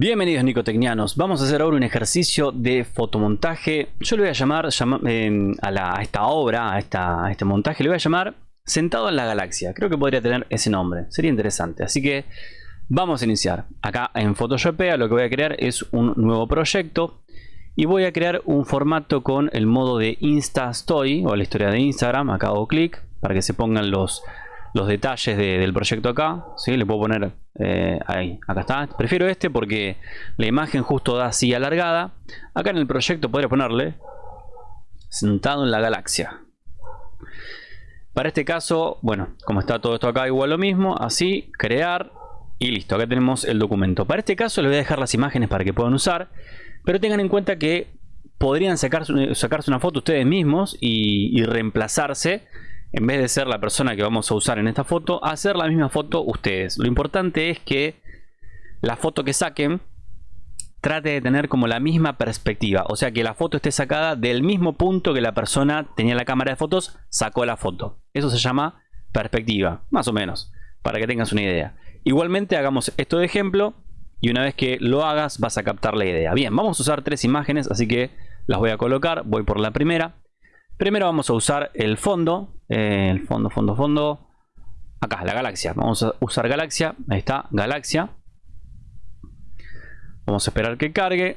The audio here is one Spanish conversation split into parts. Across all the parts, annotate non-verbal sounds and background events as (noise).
Bienvenidos nicotecnianos, vamos a hacer ahora un ejercicio de fotomontaje. Yo le voy a llamar eh, a, esta obra, a, esta, este montaje, le voy a llamar Sentado en la Galaxia. Creo que podría tener ese nombre, sería interesante. Así que vamos a iniciar. Acá en Photoshop lo que voy a crear es un nuevo proyecto. Y voy a crear un formato con el modo de Insta Story o la historia de Instagram. Acá hago clic para que se pongan los, los detalles del proyecto acá. ¿sí? Le puedo poner eh, ahí, acá está. Prefiero este porque la imagen justo da así alargada. Acá en el proyecto podría ponerle sentado en la galaxia. Para este caso, bueno, como está todo esto acá igual lo mismo, así, crear y listo. Acá tenemos el documento. Para este caso les voy a dejar las imágenes para que puedan usar. Pero tengan en cuenta que podrían sacarse, una foto ustedes mismos y reemplazarse en vez de ser la persona que vamos a usar en esta foto, hacer la misma foto ustedes. Lo importante es que la foto que saquen trate de tener como la misma perspectiva. O sea, que la foto esté sacada del mismo punto que la persona tenía la cámara de fotos, sacó la foto. Eso se llama perspectiva, más o menos, para que tengas una idea. Igualmente hagamos esto de ejemplo y una vez que lo hagas vas a captar la idea. Bien, vamos a usar tres imágenes, así que las voy a colocar. Voy por la primera. Primero vamos a usar el fondo, eh, el fondo, fondo, fondo. Acá, la galaxia. Vamos a usar galaxia. Ahí está, galaxia. Vamos a esperar que cargue.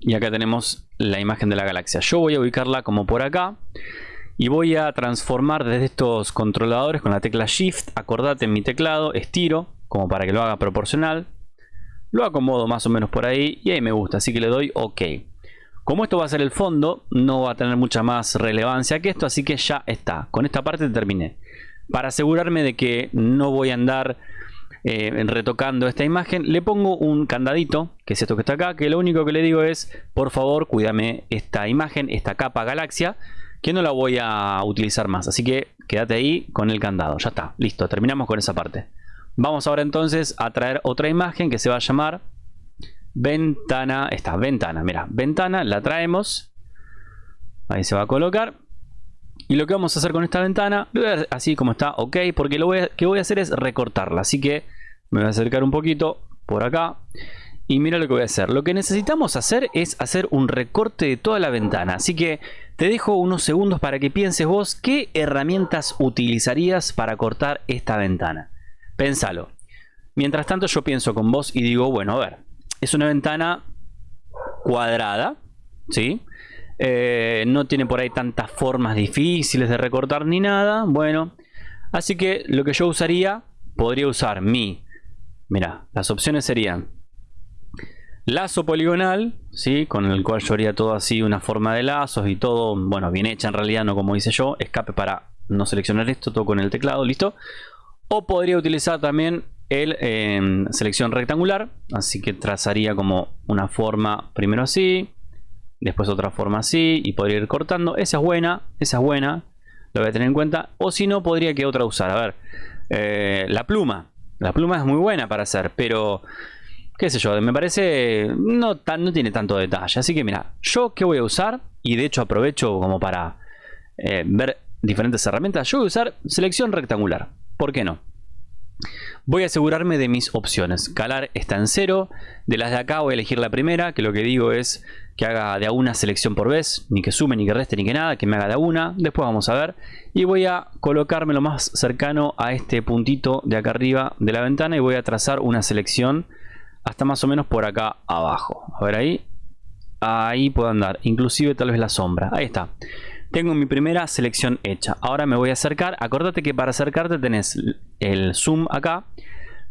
Y acá tenemos la imagen de la galaxia. Yo voy a ubicarla como por acá. Y voy a transformar desde estos controladores con la tecla Shift. Acordate en mi teclado, estiro, como para que lo haga proporcional. Lo acomodo más o menos por ahí y ahí me gusta. Así que le doy OK. Como esto va a ser el fondo, no va a tener mucha más relevancia que esto, así que ya está. Con esta parte terminé. Para asegurarme de que no voy a andar eh, retocando esta imagen, le pongo un candadito, que es esto que está acá, que lo único que le digo es, por favor, cuídame esta imagen, esta capa galaxia, que no la voy a utilizar más. Así que quédate ahí con el candado. Ya está, listo, terminamos con esa parte. Vamos ahora entonces a traer otra imagen que se va a llamar ventana, esta ventana, mira, ventana, la traemos, ahí se va a colocar. Y lo que vamos a hacer con esta ventana, así como está, ok, porque lo que voy a hacer es recortarla. Así que me voy a acercar un poquito por acá. Y mira lo que voy a hacer. Lo que necesitamos hacer es hacer un recorte de toda la ventana. Así que te dejo unos segundos para que pienses vos qué herramientas utilizarías para cortar esta ventana. Pénsalo. Mientras tanto yo pienso con vos y digo, bueno, a ver, es una ventana cuadrada, ¿sí? Eh, no tiene por ahí tantas formas difíciles de recortar ni nada. Bueno, así que lo que yo usaría, podría usar mi... Mira, las opciones serían lazo poligonal, ¿sí? con el cual yo haría todo así, una forma de lazos y todo, bueno, bien hecha en realidad, no como hice yo. Escape para no seleccionar esto, todo con el teclado, listo. O podría utilizar también el em, selección rectangular. Así que trazaría como una forma primero así, después otra forma así y podría ir cortando. Esa es buena, esa es buena, lo voy a tener en cuenta. O si no, podría que otra usar. A ver, eh, la pluma. La pluma es muy buena para hacer, pero qué sé yo, me parece no, tan, no tiene tanto detalle. Así que mira, yo qué voy a usar y de hecho aprovecho como para eh, ver diferentes herramientas. Yo voy a usar selección rectangular. ¿Por qué no? Voy a asegurarme de mis opciones. Calar está en cero. De las de acá voy a elegir la primera, que lo que digo es que haga de a una selección por vez. Ni que sume, ni que reste, ni que nada. Que me haga de a una. Después vamos a ver. Y voy a colocarme lo más cercano a este puntito de acá arriba de la ventana. Y voy a trazar una selección hasta más o menos por acá abajo. A ver ahí. Ahí puedo andar. Inclusive tal vez la sombra. Ahí está. Tengo mi primera selección hecha. Ahora me voy a acercar. Acordate que para acercarte tenés el zoom acá.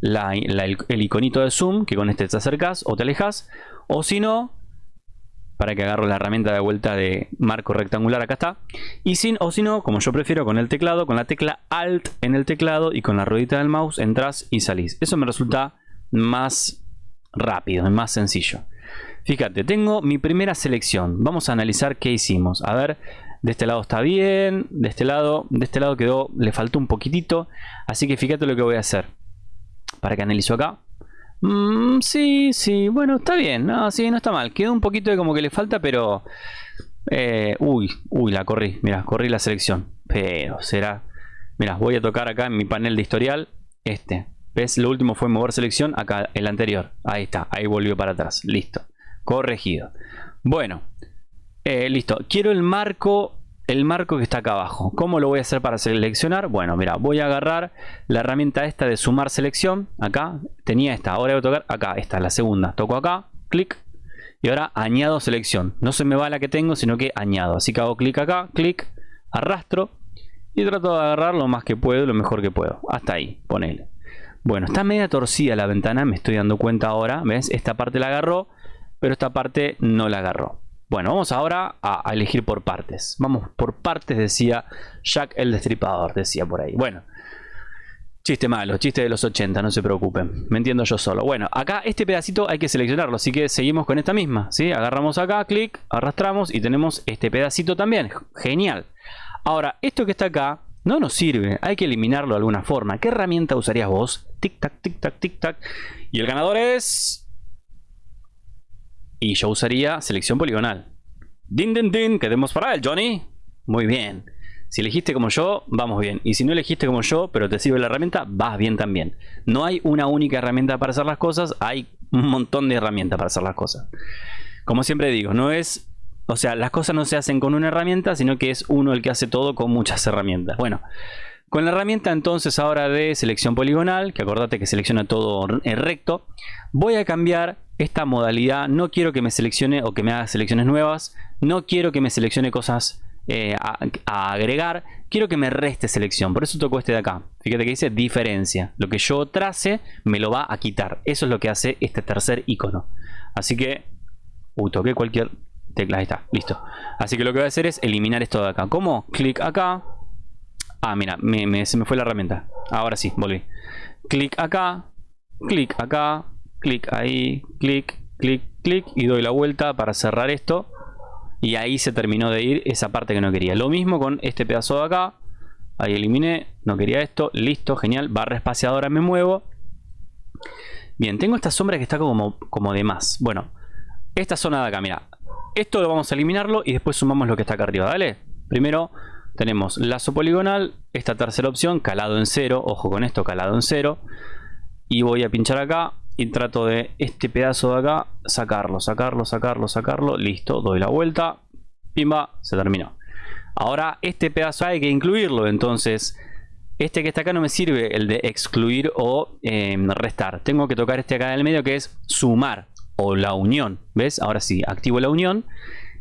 el, iconito de zoom, que con este te acercas o te alejas. O si no, para que agarro la herramienta de vuelta de marco rectangular, acá está. Y sin, o si no, como yo prefiero con el teclado, con la tecla Alt en el teclado y con la ruedita del mouse, entras y salís. Eso me resulta más rápido, más sencillo. Fíjate, tengo mi primera selección. Vamos a analizar qué hicimos. A ver, de este lado está bien, de este lado, de este lado quedó, le faltó un poquitito, así que fíjate lo que voy a hacer. Para que analizo acá. Mm, sí, sí, bueno, está bien, no, no está mal. Quedó un poquito de como que le falta, pero... Eh, uy, uy, la corrí, mira, corrí la selección. Pero será... Mira, voy a tocar acá en mi panel de historial, este. ¿Ves? Lo último fue mover selección. Acá el anterior. Ahí está. Ahí volvió para atrás. Listo. Corregido. Bueno. Eh, listo. Quiero el marco. El marco que está acá abajo. ¿Cómo lo voy a hacer para seleccionar? Bueno, mira. Voy a agarrar la herramienta esta de sumar selección. Acá. Tenía esta. Ahora voy a tocar acá. Esta, la segunda. Toco acá. Clic. Y ahora añado selección. No se me va la que tengo, sino que añado. Así que hago clic acá. Clic. Arrastro. Y trato de agarrar lo más que puedo, lo mejor que puedo. Hasta ahí. Ponele. Bueno, está media torcida la ventana, me estoy dando cuenta ahora. ¿Ves? Esta parte la agarró, pero esta parte no la agarró. Bueno, vamos ahora a, elegir por partes. Vamos por partes, decía Jack el Destripador, decía por ahí. Bueno, chiste malo, chiste de los 80, no se preocupen. Me entiendo yo solo. Bueno, acá este pedacito hay que seleccionarlo, así que seguimos con esta misma. ¿sí? Agarramos acá, clic, arrastramos y tenemos este pedacito también. Genial. Ahora, esto que está acá no nos sirve, hay que eliminarlo de alguna forma. ¿Qué herramienta usarías vos? Tic tac, tic tac, tic tac. Y el ganador es... Y yo usaría selección poligonal. Din, din, din, quedemos para él, Johnny. Muy bien. Si elegiste como yo, vamos bien. Y si no elegiste como yo, pero te sirve la herramienta, vas bien también. No hay una única herramienta para hacer las cosas, hay un montón de herramientas para hacer las cosas. Como siempre digo, no es o sea, las cosas no se hacen con una herramienta, sino que es uno el que hace todo con muchas herramientas. Bueno, con la herramienta entonces ahora de selección poligonal, que acordate que selecciona todo recto, voy a cambiar esta modalidad. No quiero que me seleccione o que me haga selecciones nuevas. No quiero que me seleccione cosas eh, a, agregar. Quiero que me reste selección. Por eso toco este de acá. Fíjate que dice diferencia. Lo que yo trace me lo va a quitar. Eso es lo que hace este tercer icono. Así que... Uy, toqué cualquier tecla, ahí está, listo. Así que lo que voy a hacer es eliminar esto de acá. ¿Cómo? Clic acá. Ah, mira, se me fue la herramienta. Ahora sí, volví. Clic acá, clic acá, clic ahí, clic, clic, clic y doy la vuelta para cerrar esto. Y ahí se terminó de ir esa parte que no quería. Lo mismo con este pedazo de acá. Ahí eliminé, no quería esto, listo, genial. Barra espaciadora me muevo. Bien, tengo esta sombra que está como, como de más. Bueno, esta zona de acá, mira, esto lo vamos a eliminarlo y después sumamos lo que está acá arriba, ¿vale? Primero tenemos lazo poligonal, esta tercera opción, calado en cero, ojo con esto, calado en cero. Y voy a pinchar acá y trato de este pedazo de acá sacarlo, sacarlo, sacarlo, sacarlo. Listo, doy la vuelta, pimba, se terminó. Ahora este pedazo hay que incluirlo, entonces este que está acá no me sirve el de excluir o eh, restar. Tengo que tocar este acá en el medio que es sumar o la unión. ¿Ves? Ahora sí, activo la unión.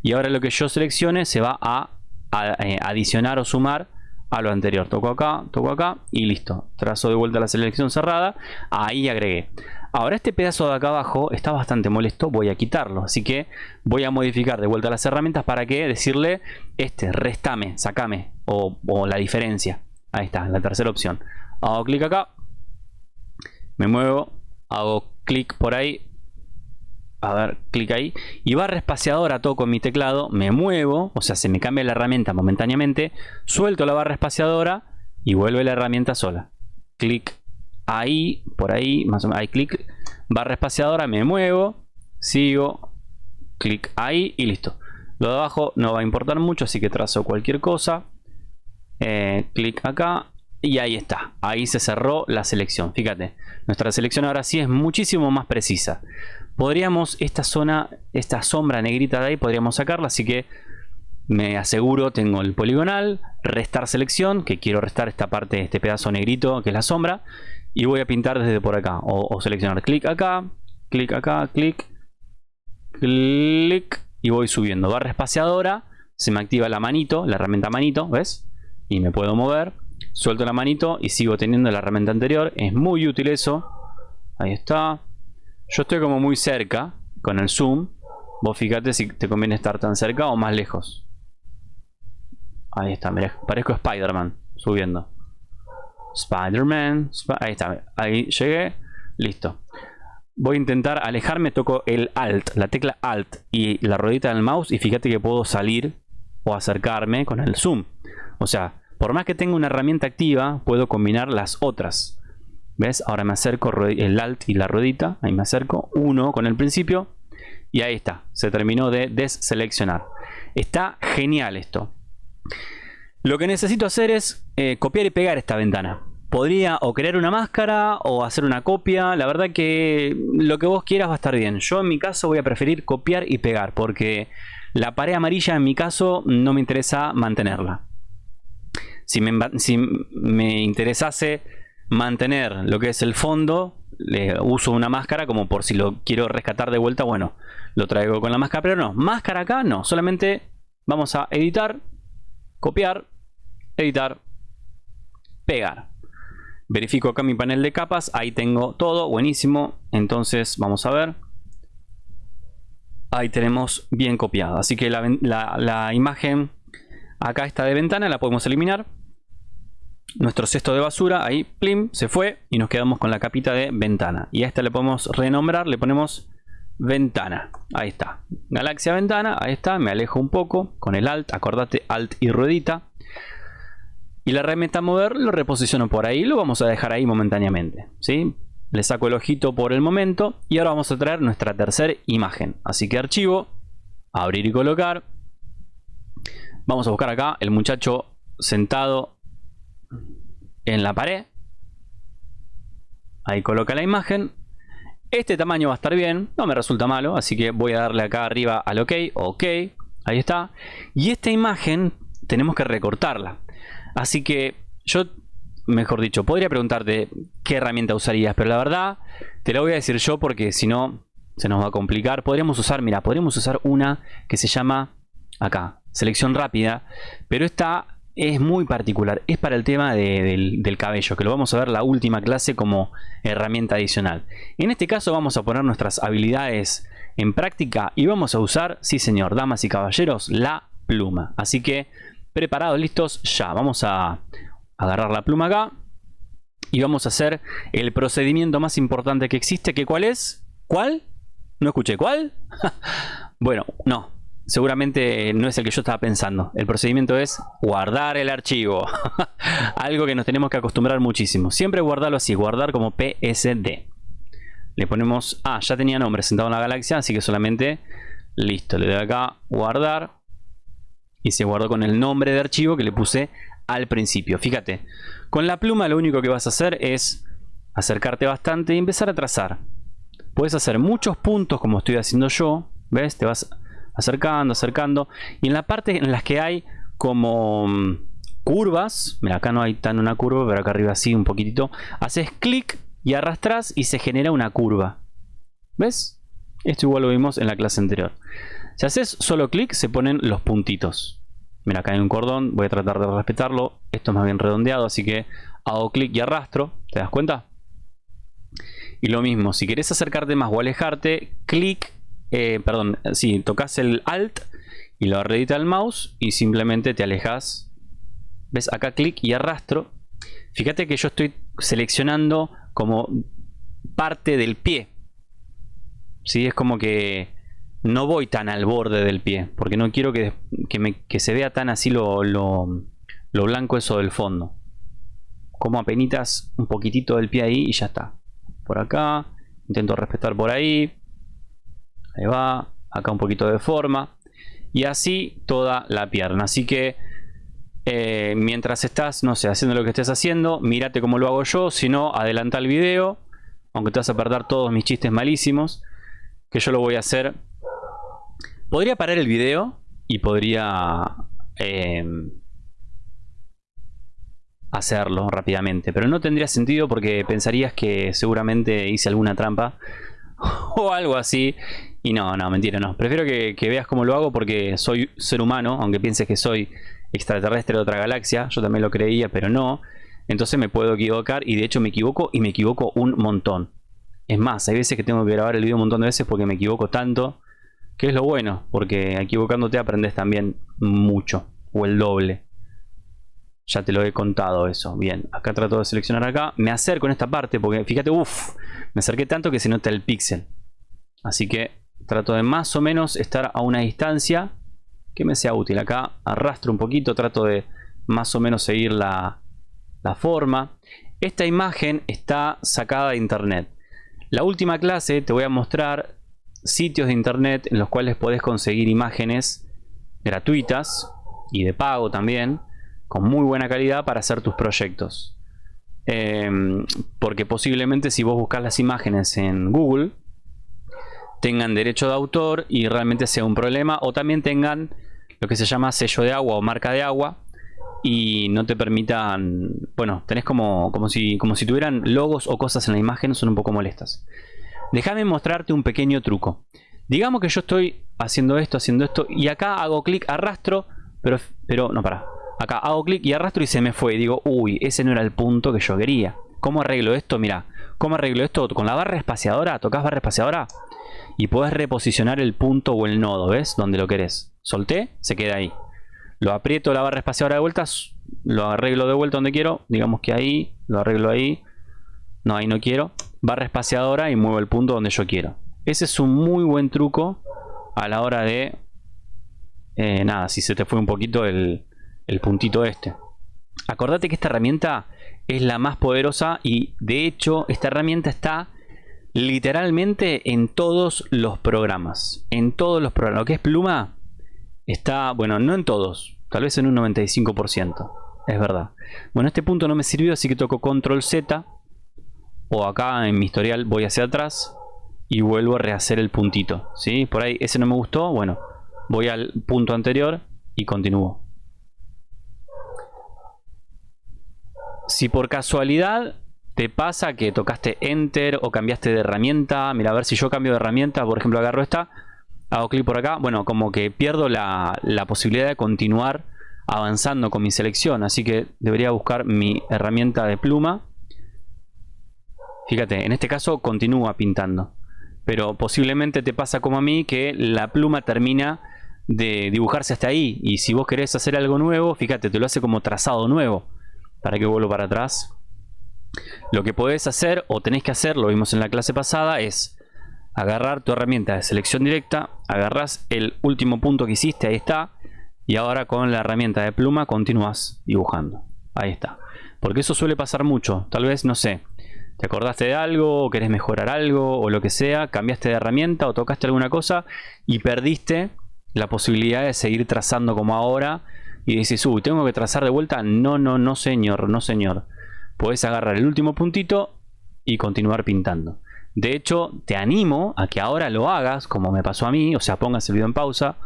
Y ahora lo que yo seleccione se va a, eh, adicionar o sumar a lo anterior. Toco acá, toco acá y listo. Trazo de vuelta la selección cerrada. Ahí agregué. Ahora este pedazo de acá abajo está bastante molesto. Voy a quitarlo. Así que voy a modificar de vuelta las herramientas para que decirle este, restame, sacame o, o la diferencia. Ahí está, la tercera opción. Hago clic acá. Me muevo. Hago clic por ahí a ver, clic ahí, y barra espaciadora toco mi teclado, me muevo, o sea, se me cambia la herramienta momentáneamente, suelto la barra espaciadora y vuelve la herramienta sola. Clic ahí, por ahí, más o menos, ahí clic, barra espaciadora, me muevo, sigo, clic ahí y listo. Lo de abajo no va a importar mucho, así que trazo cualquier cosa. Eh, clic acá y ahí está. Ahí se cerró la selección. Fíjate, nuestra selección ahora sí es muchísimo más precisa podríamos esta zona, esta sombra negrita de ahí, podríamos sacarla, así que me aseguro, tengo el poligonal, restar selección, que quiero restar esta parte, este pedazo negrito que es la sombra, y voy a pintar desde por acá, o, seleccionar clic acá, clic acá, clic, clic, y voy subiendo. Barra espaciadora, se me activa la manito, la herramienta manito, ¿ves? Y me puedo mover, suelto la manito y sigo teniendo la herramienta anterior, es muy útil eso, ahí está, yo estoy como muy cerca con el zoom. Vos fíjate si te conviene estar tan cerca o más lejos. Ahí está, parezco Spider-Man subiendo. Spider-Man. ahí está, ahí llegué. Listo. Voy a intentar alejarme, toco el Alt, la tecla Alt y la ruedita del mouse y fíjate que puedo salir o acercarme con el zoom. O sea, por más que tenga una herramienta activa, puedo combinar las otras. ¿Ves? Ahora me acerco el alt y la ruedita. Ahí me acerco. Uno con el principio. Y ahí está. Se terminó de deseleccionar. Está genial esto. Lo que necesito hacer es eh, copiar y pegar esta ventana. podría o crear una máscara o hacer una copia. La verdad que lo que vos quieras va a estar bien. Yo en mi caso voy a preferir copiar y pegar porque la pared amarilla en mi caso no me interesa mantenerla. Si me, si me interesase mantener lo que es el fondo, le uso una máscara como por si lo quiero rescatar de vuelta, bueno, lo traigo con la máscara, pero no, máscara acá no, solamente vamos a editar, copiar, editar, pegar. Verifico acá mi panel de capas, ahí tengo todo, buenísimo, entonces vamos a ver. Ahí tenemos bien copiado, así que la, la imagen acá está de ventana, la podemos eliminar nuestro cesto de basura, ahí, plim, se fue y nos quedamos con la capita de ventana. Y a esta le podemos renombrar, le ponemos ventana. Ahí está. Galaxia ventana, ahí está, me alejo un poco con el alt, acordate alt y ruedita. Y la herramienta mover lo reposiciono por ahí, lo vamos a dejar ahí momentáneamente. ¿sí? Le saco el ojito por el momento y ahora vamos a traer nuestra tercera imagen. Así que archivo, abrir y colocar. Vamos a buscar acá el muchacho sentado en la pared. Ahí coloca la imagen. Este tamaño va a estar bien, no me resulta malo, así que voy a darle acá arriba al OK, OK, ahí está. Y esta imagen tenemos que recortarla. Así que yo, mejor dicho, podría preguntarte qué herramienta usarías, pero la verdad te la voy a decir yo porque si no se nos va a complicar. Podríamos usar, mira, podríamos usar una que se llama acá, selección rápida, pero esta es muy particular. Es para el tema del, cabello, que lo vamos a ver la última clase como herramienta adicional. En este caso vamos a poner nuestras habilidades en práctica y vamos a usar, sí señor, damas y caballeros, la pluma. Así que preparados, listos, ya. Vamos a agarrar la pluma acá y vamos a hacer el procedimiento más importante que existe, que cuál es? ¿Cuál? No escuché, ¿cuál? (laughs) bueno, no, seguramente no es el que yo estaba pensando. El procedimiento es guardar el archivo. (laughs) Algo que nos tenemos que acostumbrar muchísimo. Siempre guardarlo así, guardar como PSD. Le ponemos, ah, ya tenía nombre sentado en la galaxia, así que solamente, listo, le doy acá, guardar. Y se guardó con el nombre de archivo que le puse al principio. Fíjate, con la pluma lo único que vas a hacer es acercarte bastante y empezar a trazar. Puedes hacer muchos puntos como estoy haciendo yo. ¿Ves? Te vas acercando, acercando. Y en la parte en las que hay como mm, curvas, mira acá no hay tan una curva, pero acá arriba sí un poquitito, haces clic y arrastras y se genera una curva. ¿Ves? Esto igual lo vimos en la clase anterior. Si haces solo clic se ponen los puntitos. Mira, acá hay un cordón, voy a tratar de respetarlo. Esto es más bien redondeado, así que hago clic y arrastro. ¿Te das cuenta? Y lo mismo, si quieres acercarte más o alejarte, clic eh, perdón, si tocas el Alt y lo arredita el mouse y simplemente te alejas. ¿Ves? Acá clic y arrastro. Fíjate que yo estoy seleccionando como parte del pie. ¿Sí? Es como que no voy tan al borde del pie. Porque no quiero que, que, se vea tan así lo, lo, lo, blanco eso del fondo. Como apenas un poquitito del pie ahí y ya está. Por acá. Intento respetar por ahí. Ahí va. Acá un poquito de forma. Y así toda la pierna. Así que eh, mientras estás, no sé, haciendo lo que estés haciendo, mírate cómo lo hago yo. Si no, adelanta el video. Aunque te vas a perder todos mis chistes malísimos. Que yo lo voy a hacer. Podría parar el video y podría eh, hacerlo rápidamente. Pero no tendría sentido porque pensarías que seguramente hice alguna trampa (laughs) o algo así y no, no, mentira, no. Prefiero que, veas cómo lo hago porque soy ser humano, aunque pienses que soy extraterrestre de otra galaxia. Yo también lo creía, pero no. Entonces me puedo equivocar y de hecho me equivoco y me equivoco un montón. Es más, hay veces que tengo que grabar el video un montón de veces porque me equivoco tanto. Que es lo bueno, porque equivocándote aprendes también mucho. O el doble. Ya te lo he contado eso. Bien, acá trato de seleccionar acá. Me acerco en esta parte porque fíjate, uff, me acerqué tanto que se nota el píxel. Así que Trato de más o menos estar a una distancia que me sea útil. Acá arrastro un poquito, trato de más o menos seguir la, forma. Esta imagen está sacada de internet. La última clase te voy a mostrar sitios de internet en los cuales puedes conseguir imágenes gratuitas y de pago también, con muy buena calidad para hacer tus proyectos. Em, porque posiblemente si vos buscas las imágenes en Google tengan derecho de autor y realmente sea un problema o también tengan lo que se llama sello de agua o marca de agua y no te permitan, bueno, tenés como, como, si, como si tuvieran logos o cosas en la imagen, son un poco molestas. Déjame mostrarte un pequeño truco. Digamos que yo estoy haciendo esto, haciendo esto y acá hago clic, arrastro, pero, pero no, para. Acá hago clic y arrastro y se me fue. Digo, uy, ese no era el punto que yo quería. ¿Cómo arreglo esto? Mira, ¿cómo arreglo esto? Con la barra espaciadora, tocas barra espaciadora y puedes reposicionar el punto o el nodo, ¿ves? Donde lo querés. Solté, se queda ahí. Lo aprieto la barra espaciadora de vueltas, lo arreglo de vuelta donde quiero. Digamos que ahí, lo arreglo ahí. No, ahí no quiero. Barra espaciadora y muevo el punto donde yo quiero. Ese es un muy buen truco a la hora de... Eh, nada, si se te fue un poquito el, el puntito este. Acordate que esta herramienta es la más poderosa y de hecho esta herramienta está literalmente en todos los programas. En todos los programas. Lo que es pluma está, bueno, no en todos, tal vez en un 95%. Es verdad. Bueno, este punto no me sirvió, así que toco control Z. O acá en mi historial voy hacia atrás y vuelvo a rehacer el puntito. ¿sí? Por ahí ese no me gustó, bueno, voy al punto anterior y continúo. Si por casualidad te pasa que tocaste Enter o cambiaste de herramienta, mira a ver si yo cambio de herramienta, por ejemplo agarro esta, hago clic por acá, bueno, como que pierdo la, posibilidad de continuar avanzando con mi selección, así que debería buscar mi herramienta de pluma. Fíjate, en este caso continúa pintando, pero posiblemente te pasa como a mí que la pluma termina de dibujarse hasta ahí y si vos querés hacer algo nuevo, fíjate, te lo hace como trazado nuevo. Para que vuelvo para atrás. Lo que podés hacer o tenés que hacer, lo vimos en la clase pasada, es agarrar tu herramienta de selección directa, agarras el último punto que hiciste, ahí está, y ahora con la herramienta de pluma continúas dibujando. Ahí está. Porque eso suele pasar mucho. Tal vez, no sé, te acordaste de algo, o querés mejorar algo, o lo que sea, cambiaste de herramienta o tocaste alguna cosa y perdiste la posibilidad de seguir trazando como ahora y dices, uy, tengo que trazar de vuelta. No, no, no señor, no señor. Puedes agarrar el último puntito y continuar pintando. De hecho, te animo a que ahora lo hagas, como me pasó a mí, o sea, pongas el video en pausa,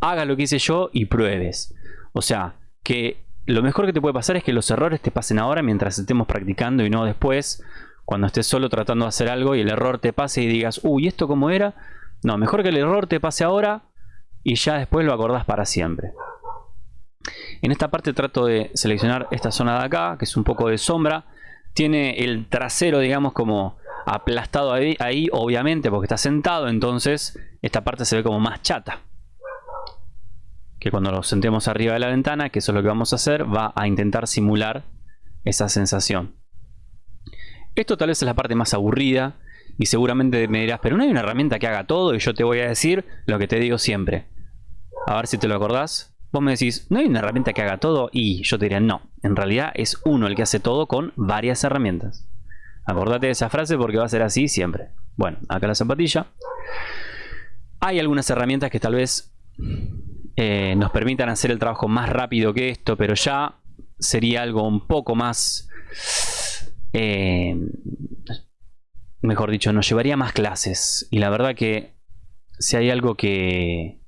hagas lo que hice yo y pruebes. O sea, que lo mejor que te puede pasar es que los errores te pasen ahora mientras estemos practicando y no después, cuando estés solo tratando de hacer algo y el error te pase y digas, uy, ¿esto cómo era? No, mejor que el error te pase ahora y ya después lo acordás para siempre. En esta parte trato de seleccionar esta zona de acá, que es un poco de sombra. Tiene el trasero, digamos, como aplastado ahí, obviamente, porque está sentado. Entonces, esta parte se ve como más chata. Que cuando lo sentemos arriba de la ventana, que eso es lo que vamos a hacer, va a intentar simular esa sensación. Esto tal vez es la parte más aburrida. Y seguramente me dirás, pero no hay una herramienta que haga todo. Y yo te voy a decir lo que te digo siempre. A ver si te lo acordás. Vos me decís, ¿no hay una herramienta que haga todo? Y yo te diría, no. En realidad es uno el que hace todo con varias herramientas. Acordate de esa frase porque va a ser así siempre. Bueno, acá la zapatilla. Hay algunas herramientas que tal vez eh, nos permitan hacer el trabajo más rápido que esto, pero ya sería algo un poco más... Eh, mejor dicho, nos llevaría más clases. Y la verdad que si hay algo que,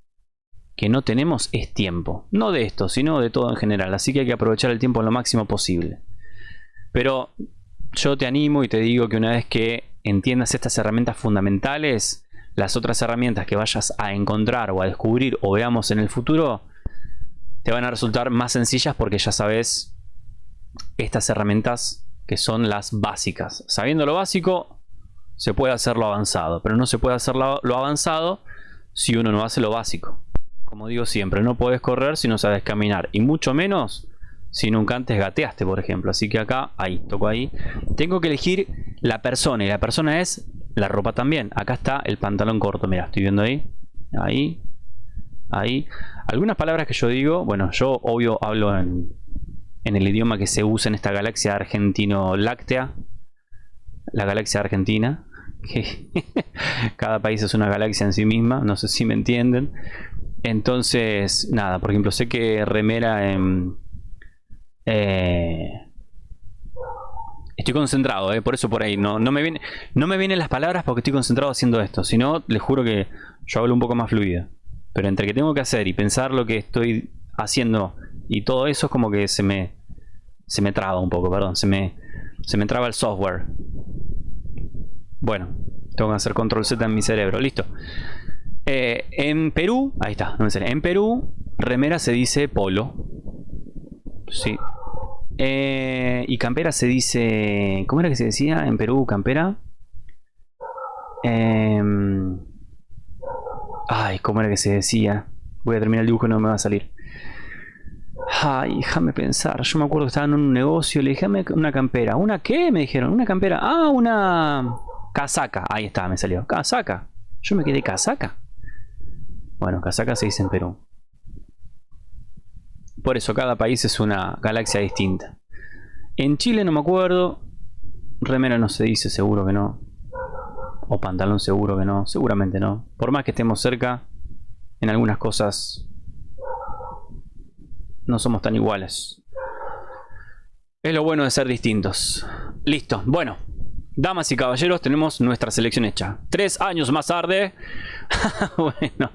que no tenemos es tiempo. No de esto, sino de todo en general. Así que hay que aprovechar el tiempo lo máximo posible. Pero yo te animo y te digo que una vez que entiendas estas herramientas fundamentales, las otras herramientas que vayas a encontrar o a descubrir o veamos en el futuro, te van a resultar más sencillas porque ya sabes estas herramientas que son las básicas. Sabiendo lo básico, se puede hacer lo avanzado, pero no se puede hacer lo, avanzado si uno no hace lo básico. Como digo siempre, no puedes correr si no sabes caminar. Y mucho menos si nunca antes gateaste, por ejemplo. Así que acá, ahí, toco ahí. Tengo que elegir la persona. Y la persona es la ropa también. Acá está el pantalón corto. Mira, estoy viendo ahí. Ahí. Ahí. Algunas palabras que yo digo, bueno, yo obvio hablo en, en el idioma que se usa en esta galaxia argentino-láctea. La galaxia argentina. (laughs) cada país es una galaxia en sí misma. No sé si me entienden. Entonces, nada, por ejemplo, sé que remera en... Eh, Estoy concentrado, ¿eh? por eso por ahí. No, no, me no me vienen las palabras porque estoy concentrado haciendo esto. Si no, les juro que yo hablo un poco más fluido. Pero entre que tengo que hacer y pensar lo que estoy haciendo y todo eso es como que se me, se me traba un poco, perdón. Se me, se me traba el software. Bueno, tengo que hacer control Z en mi cerebro. Listo. Eh, en Perú, ahí está, en Perú, remera se dice polo. Sí. Eh, y campera se dice... ¿Cómo era que se decía en Perú campera? Em, ay, ¿cómo era que se decía? Voy a terminar el dibujo y no me va a salir. Ay, déjame pensar. Yo me acuerdo que estaba en un negocio. Le dije, una campera. ¿Una qué? Me dijeron. Una campera. Ah, una casaca. Ahí está, me salió. Casaca. Yo me quedé casaca. Bueno, casaca se dice en Perú. Por eso cada país es una galaxia distinta. En Chile no me acuerdo. Remera no se dice, seguro que no. O pantalón seguro que no. Seguramente no. Por más que estemos cerca, en algunas cosas no somos tan iguales. Es lo bueno de ser distintos. Listo. Bueno, damas y caballeros, tenemos nuestra selección hecha. Tres años más tarde. (laughs) bueno,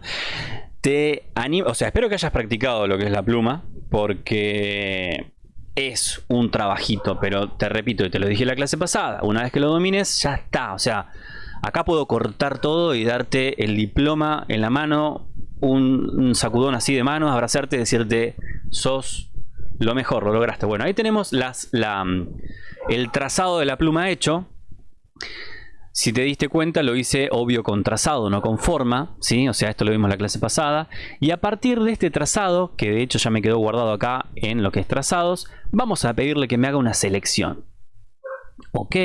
te animo. O sea, espero que hayas practicado lo que es la pluma. Porque es un trabajito. Pero te repito, y te lo dije en la clase pasada. Una vez que lo domines, ya está. O sea, acá puedo cortar todo y darte el diploma en la mano. Un, sacudón así de manos, abrazarte y decirte, sos lo mejor, lo lograste. Bueno, ahí tenemos el trazado de la pluma hecho. Si te diste cuenta, lo hice obvio con trazado, no con forma, ¿sí? O sea, esto lo vimos en la clase pasada. Y a partir de este trazado, que de hecho ya me quedó guardado acá en lo que es trazados, vamos a pedirle que me haga una selección. Ok,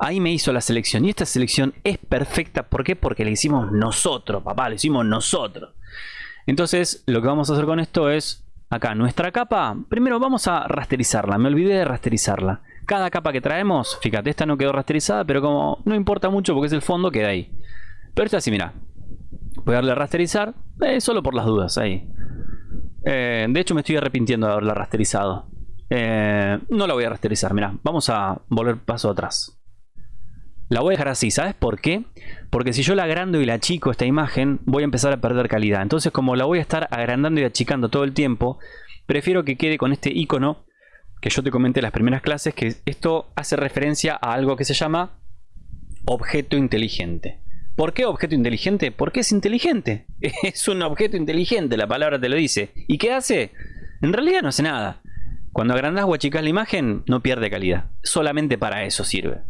ahí me hizo la selección. Y esta selección es perfecta, ¿por qué? Porque la hicimos nosotros, papá, la hicimos nosotros. Entonces, lo que vamos a hacer con esto es, acá, nuestra capa, primero vamos a rasterizarla, me olvidé de rasterizarla cada capa que traemos, fíjate, esta no quedó rasterizada, pero como no importa mucho porque es el fondo, queda ahí. Pero esta sí, mira. Voy a darle a rasterizar, eh, solo por las dudas, ahí. Eh, de hecho me estoy arrepintiendo de haberla rasterizado. Eh, no la voy a rasterizar, mira. Vamos a volver paso atrás. La voy a dejar así, ¿sabes por qué? Porque si yo la agrando y la achico esta imagen, voy a empezar a perder calidad. Entonces como la voy a estar agrandando y achicando todo el tiempo, prefiero que quede con este icono que yo te comenté en las primeras clases, que esto hace referencia a algo que se llama objeto inteligente. ¿Por qué objeto inteligente? Porque es inteligente. (laughs) Es un objeto inteligente, la palabra te lo dice. ¿Y qué hace? En realidad no hace nada. Cuando agrandas o achicas la imagen, no pierde calidad. Solamente para eso sirve.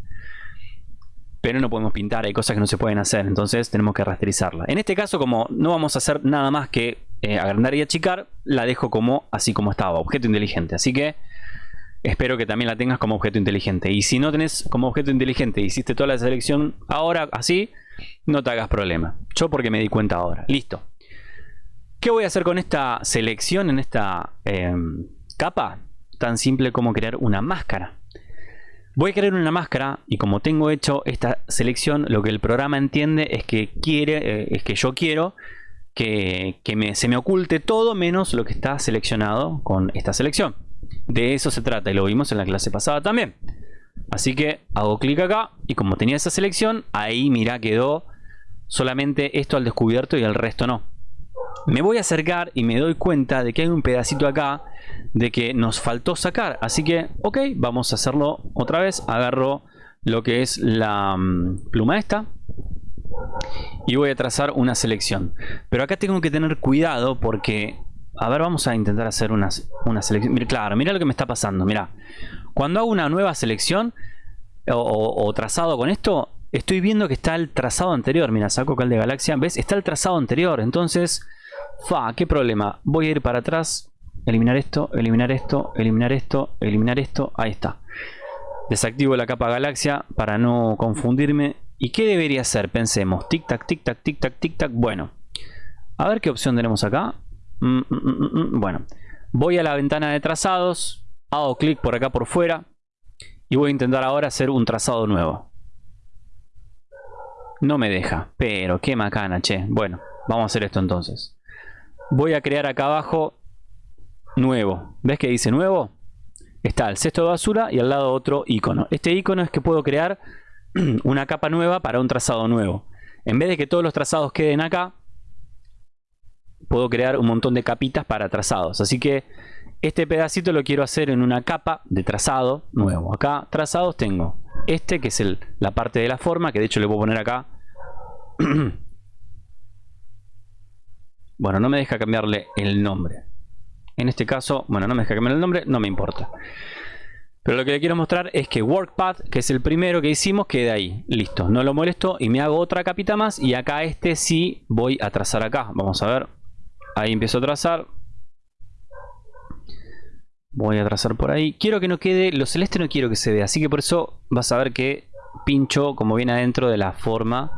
Pero no podemos pintar, hay cosas que no se pueden hacer, entonces tenemos que rasterizarla. En este caso, como no vamos a hacer nada más que eh, agrandar y achicar, la dejo como así como estaba, objeto inteligente. Así que espero que también la tengas como objeto inteligente. Y si no tenés como objeto inteligente, hiciste toda la selección ahora así, no te hagas problema. Yo porque me di cuenta ahora. Listo. ¿Qué voy a hacer con esta selección en esta em, capa? Tan simple como crear una máscara. Voy a crear una máscara y como tengo hecho esta selección, lo que el programa entiende es que quiere, eh, es que yo quiero que, se me oculte todo menos lo que está seleccionado con esta selección. De eso se trata y lo vimos en la clase pasada también. Así que hago clic acá y como tenía esa selección, ahí mira quedó solamente esto al descubierto y el resto no. Me voy a acercar y me doy cuenta de que hay un pedacito acá de que nos faltó sacar. Así que, ok, vamos a hacerlo otra vez. Agarro lo que es la mm, pluma esta y voy a trazar una selección. Pero acá tengo que tener cuidado porque a ver, vamos a intentar hacer una, una selección. Mira, claro, mira lo que me está pasando. Mira, cuando hago una nueva selección o, trazado con esto, estoy viendo que está el trazado anterior. Mira, saco cal de galaxia. ¿Ves? Está el trazado anterior. Entonces, fa, qué problema. Voy a ir para atrás, eliminar esto, eliminar esto, eliminar esto, eliminar esto. Ahí está. Desactivo la capa galaxia para no confundirme. ¿Y qué debería hacer? Pensemos. Tic tac, tic tac, tic tac, tic tac. Bueno, a ver qué opción tenemos acá. Mm, mm, mm, bueno, voy a la ventana de trazados, hago clic por acá por fuera y voy a intentar ahora hacer un trazado nuevo. No me deja, pero qué macana, che. Bueno, vamos a hacer esto entonces. Voy a crear acá abajo nuevo. ¿Ves que dice nuevo? está el cesto de basura y al lado otro icono. Este icono es que puedo crear (clears throat) una capa nueva para un trazado nuevo. En vez de que todos los trazados queden acá, puedo crear un montón de capitas para trazados. Así que este pedacito lo quiero hacer en una capa de trazado nuevo. Acá trazados tengo este que es la parte de la forma, que de hecho le puedo poner acá. (clears throat) bueno, no me deja cambiarle el nombre. En este caso, bueno, no me deja cambiar el nombre, no me importa. Pero lo que le quiero mostrar es que WorkPath, que es el primero que hicimos, quede ahí. Listo, no lo molesto y me hago otra capita más. Y acá este sí voy a trazar acá. Vamos a ver. Ahí empiezo a trazar. Voy a trazar por ahí. Quiero que no quede... Lo celeste no quiero que se vea. Así que por eso vas a ver que pincho como viene adentro de la forma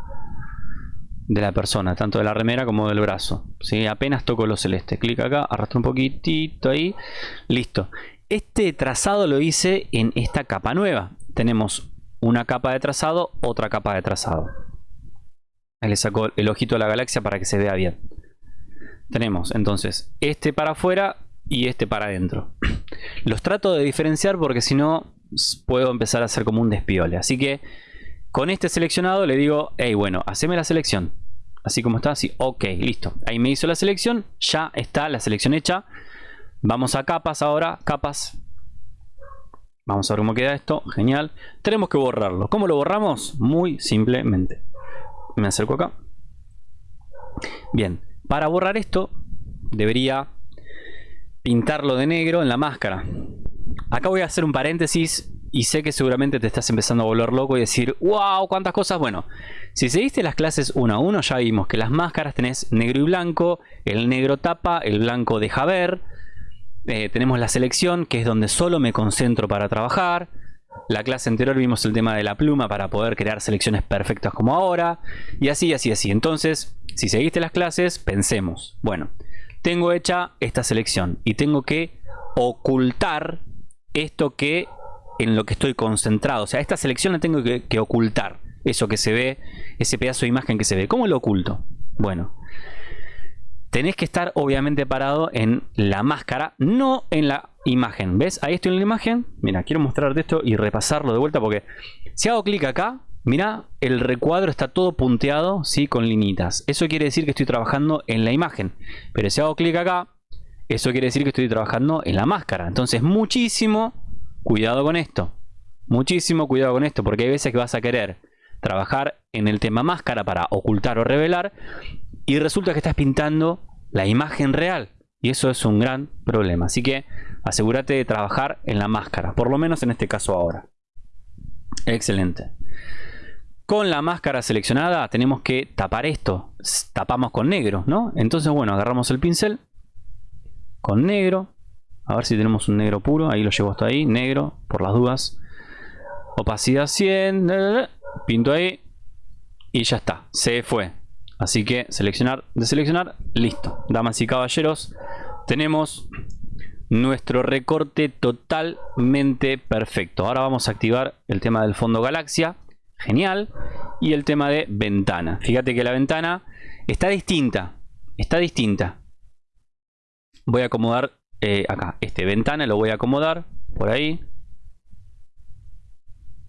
de la persona, tanto de la remera como del brazo. ¿sí? Apenas toco lo celeste. Clic acá, arrastro un poquitito ahí. Listo. Este trazado lo hice en esta capa nueva. Tenemos una capa de trazado, otra capa de trazado. Ahí le saco el ojito a la galaxia para que se vea bien. Tenemos entonces este para afuera y este para adentro. (clears throat) Los trato de diferenciar porque si no puedo empezar a hacer como un despiole. Así que con este seleccionado le digo, hey, bueno, haceme la selección. Así como está, así, ok, listo. Ahí me hizo la selección, ya está la selección hecha. Vamos a capas ahora, capas. Vamos a ver cómo queda esto, genial. Tenemos que borrarlo. ¿Cómo lo borramos? Muy simplemente. Me acerco acá. Bien, para borrar esto debería pintarlo de negro en la máscara. Acá voy a hacer un paréntesis y sé que seguramente te estás empezando a volver loco y decir, wow, cuántas cosas. Bueno, si seguiste las clases uno a uno, ya vimos que las máscaras tenés negro y blanco, el negro tapa, el blanco deja ver. Eh, tenemos la selección, que es donde solo me concentro para trabajar. La clase anterior vimos el tema de la pluma para poder crear selecciones perfectas como ahora. Y así, así, así. Entonces, si seguiste las clases, pensemos. Bueno, tengo hecha esta selección y tengo que ocultar esto que en lo que estoy concentrado. O sea, esta selección la tengo que, ocultar. Eso que se ve, ese pedazo de imagen que se ve. ¿Cómo lo oculto? Bueno, tenés que estar obviamente parado en la máscara, no en la imagen. ¿Ves? Ahí estoy en la imagen. Mira, quiero mostrarte esto y repasarlo de vuelta porque si hago clic acá, mira, el recuadro está todo punteado, ¿sí? Con linitas. Eso quiere decir que estoy trabajando en la imagen. Pero si hago clic acá, eso quiere decir que estoy trabajando en la máscara. Entonces, muchísimo cuidado con esto. Muchísimo cuidado con esto, porque hay veces que vas a querer trabajar en el tema máscara para ocultar o revelar y resulta que estás pintando la imagen real. Y eso es un gran problema. Así que asegúrate de trabajar en la máscara, por lo menos en este caso ahora. Excelente. Con la máscara seleccionada tenemos que tapar esto. Tapamos con negro, ¿no? Entonces, bueno, agarramos el pincel con negro. A ver si tenemos un negro puro. Ahí lo llevo hasta ahí. Negro, por las dudas. Opacidad 100. Pinto ahí. Y ya está. Se fue. Así que seleccionar, deseleccionar. Listo. Damas y caballeros. Tenemos nuestro recorte totalmente perfecto. Ahora vamos a activar el tema del fondo galaxia. Genial. Y el tema de ventana. Fíjate que la ventana está distinta. Está distinta voy a acomodar eh, acá, este ventana lo voy a acomodar por ahí.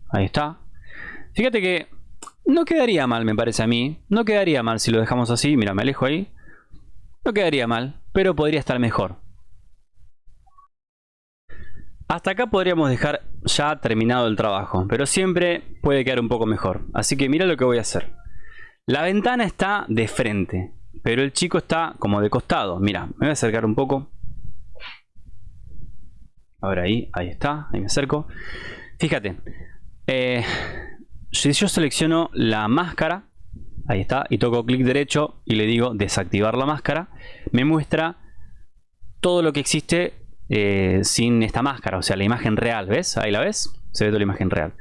Ahí está. Fíjate que no quedaría mal, me parece a mí. No quedaría mal si lo dejamos así. Mira, me alejo ahí. No quedaría mal, pero podría estar mejor. Hasta acá podríamos dejar ya terminado el trabajo, pero siempre puede quedar un poco mejor. Así que mira lo que voy a hacer. La ventana está de frente. Pero el chico está como de costado. Mira, me voy a acercar un poco. Ahora ahí, ahí está, ahí me acerco. Fíjate, eh, si yo selecciono la máscara, ahí está, y toco clic derecho y le digo desactivar la máscara, me muestra todo lo que existe eh, sin esta máscara, o sea, la imagen real, ¿ves? Ahí la ves, se ve toda la imagen real.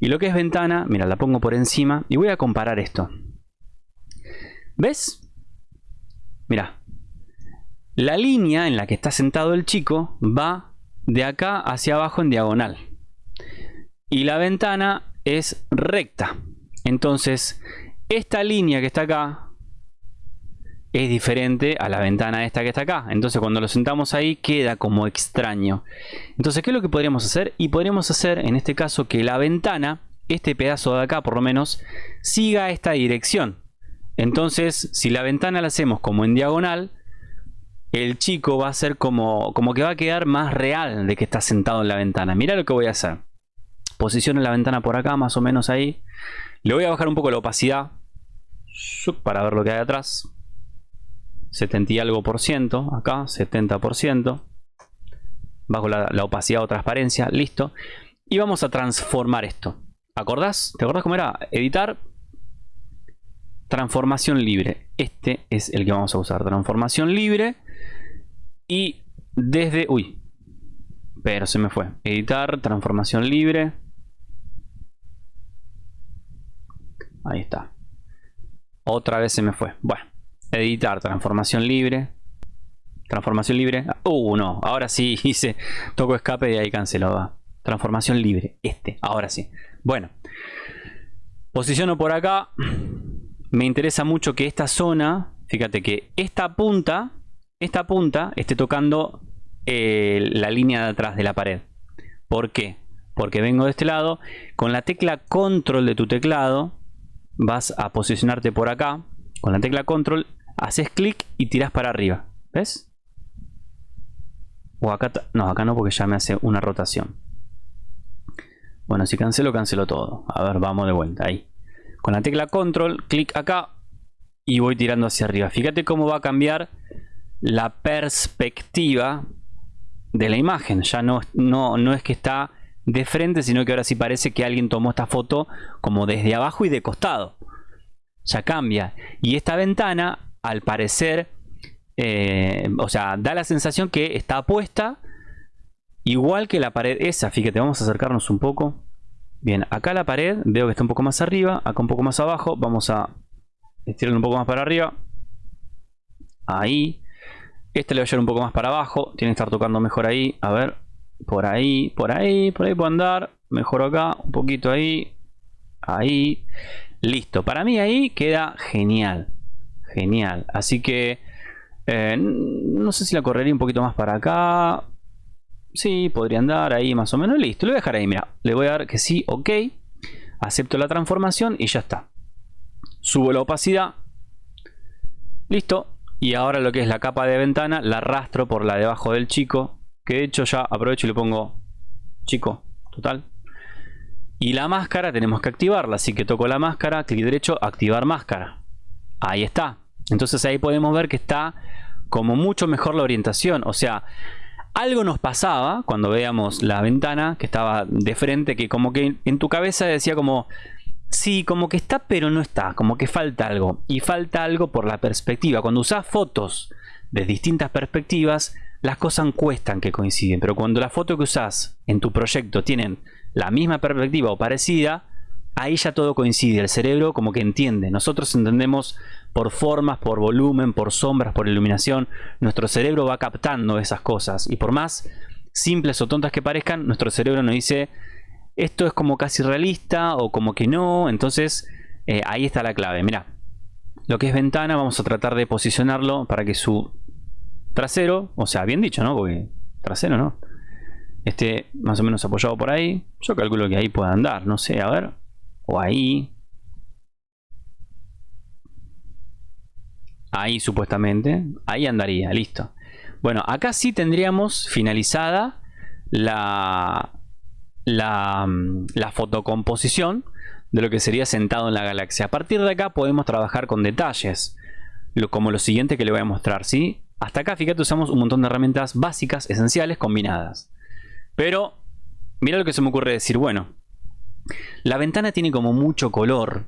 Y lo que es ventana, mira, la pongo por encima y voy a comparar esto. ¿Ves? Mira, la línea en la que está sentado el chico va de acá hacia abajo en diagonal. Y la ventana es recta. Entonces, esta línea que está acá es diferente a la ventana esta que está acá. Entonces cuando lo sentamos ahí queda como extraño. Entonces, ¿qué es lo que podríamos hacer? Y podríamos hacer en este caso que la ventana, este pedazo de acá por lo menos, siga esta dirección. Entonces, si la ventana la hacemos como en diagonal, el chico va a ser como, como que va a quedar más real de que está sentado en la ventana. Mira lo que voy a hacer. Posiciono la ventana por acá, más o menos ahí. Le voy a bajar un poco la opacidad para ver lo que hay atrás. 70 y algo por ciento, acá 70 por ciento. Bajo la, opacidad o transparencia, listo. Y vamos a transformar esto. ¿Acordás? ¿Te acordás cómo era? Editar, transformación libre. Este es el que vamos a usar. Transformación libre. Y desde... Uy. Pero se me fue. Editar, transformación libre. Ahí está. Otra vez se me fue. Bueno. Editar, transformación libre. Transformación libre. Uh, no. Ahora sí (laughs) hice. Toco escape y ahí canceló. Transformación libre. Este. Ahora sí. Bueno. Posiciono por acá. Me interesa mucho que esta zona. Fíjate que esta punta. Esta punta esté tocando eh, la línea de atrás de la pared. ¿Por qué? Porque vengo de este lado. Con la tecla control de tu teclado. Vas a posicionarte por acá. Con la tecla control haces clic y tiras para arriba. ¿Ves? O acá, no, acá no porque ya me hace una rotación. Bueno, si cancelo, cancelo todo. A ver, vamos de vuelta, ahí. Con la tecla control, clic acá y voy tirando hacia arriba. Fíjate cómo va a cambiar la perspectiva de la imagen. Ya no, no, no es que está de frente, sino que ahora sí parece que alguien tomó esta foto como desde abajo y de costado. Ya cambia. Y esta ventana al parecer, eh, o sea, da la sensación que está puesta igual que la pared esa. Fíjate, vamos a acercarnos un poco. Bien, acá la pared veo que está un poco más arriba, acá un poco más abajo. Vamos a estirarlo un poco más para arriba. Ahí. Este le voy a llevar un poco más para abajo. Tiene que estar tocando mejor ahí. A ver, por ahí, por ahí, por ahí puedo andar. Mejor acá, un poquito ahí. Ahí. Listo. Para mí ahí queda genial. Genial. Así que eh, no sé si la correría un poquito más para acá. Sí, podría andar ahí más o menos. Listo, lo voy a dejar ahí. Mira, le voy a dar que sí, ok. Acepto la transformación y ya está. Subo la opacidad. Listo. Y ahora lo que es la capa de ventana la arrastro por la debajo del chico. Que de hecho ya aprovecho y le pongo chico, total. Y la máscara tenemos que activarla. Así que toco la máscara, clic derecho, activar máscara. Ahí está. Entonces ahí podemos ver que está como mucho mejor la orientación. O sea, algo nos pasaba cuando veíamos la ventana que estaba de frente, que como que en tu cabeza decía como, sí, como que está pero no está, como que falta algo. Y falta algo por la perspectiva. Cuando usas fotos de distintas perspectivas, las cosas cuestan que coinciden. Pero cuando la foto que usas en tu proyecto tienen la misma perspectiva o parecida, ahí ya todo coincide. El cerebro como que entiende. Nosotros entendemos por formas, por volumen, por sombras, por iluminación. Nuestro cerebro va captando esas cosas. Y por más simples o tontas que parezcan, nuestro cerebro nos dice esto es como casi realista o como que no. Entonces eh, ahí está la clave. Mira, lo que es ventana vamos a tratar de posicionarlo para que su trasero, o sea, bien dicho, ¿no? Porque trasero, ¿no? Esté más o menos apoyado por ahí. Yo calculo que ahí pueda andar, no sé, a ver o ahí. Ahí supuestamente. Ahí andaría, listo. Bueno, acá sí tendríamos finalizada la, la, la fotocomposición de lo que sería sentado en la galaxia. A partir de acá podemos trabajar con detalles, lo, como lo siguiente que le voy a mostrar. ¿sí? Hasta acá, fíjate, usamos un montón de herramientas básicas, esenciales, combinadas. Pero, mira lo que se me ocurre decir. Bueno, la ventana tiene como mucho color,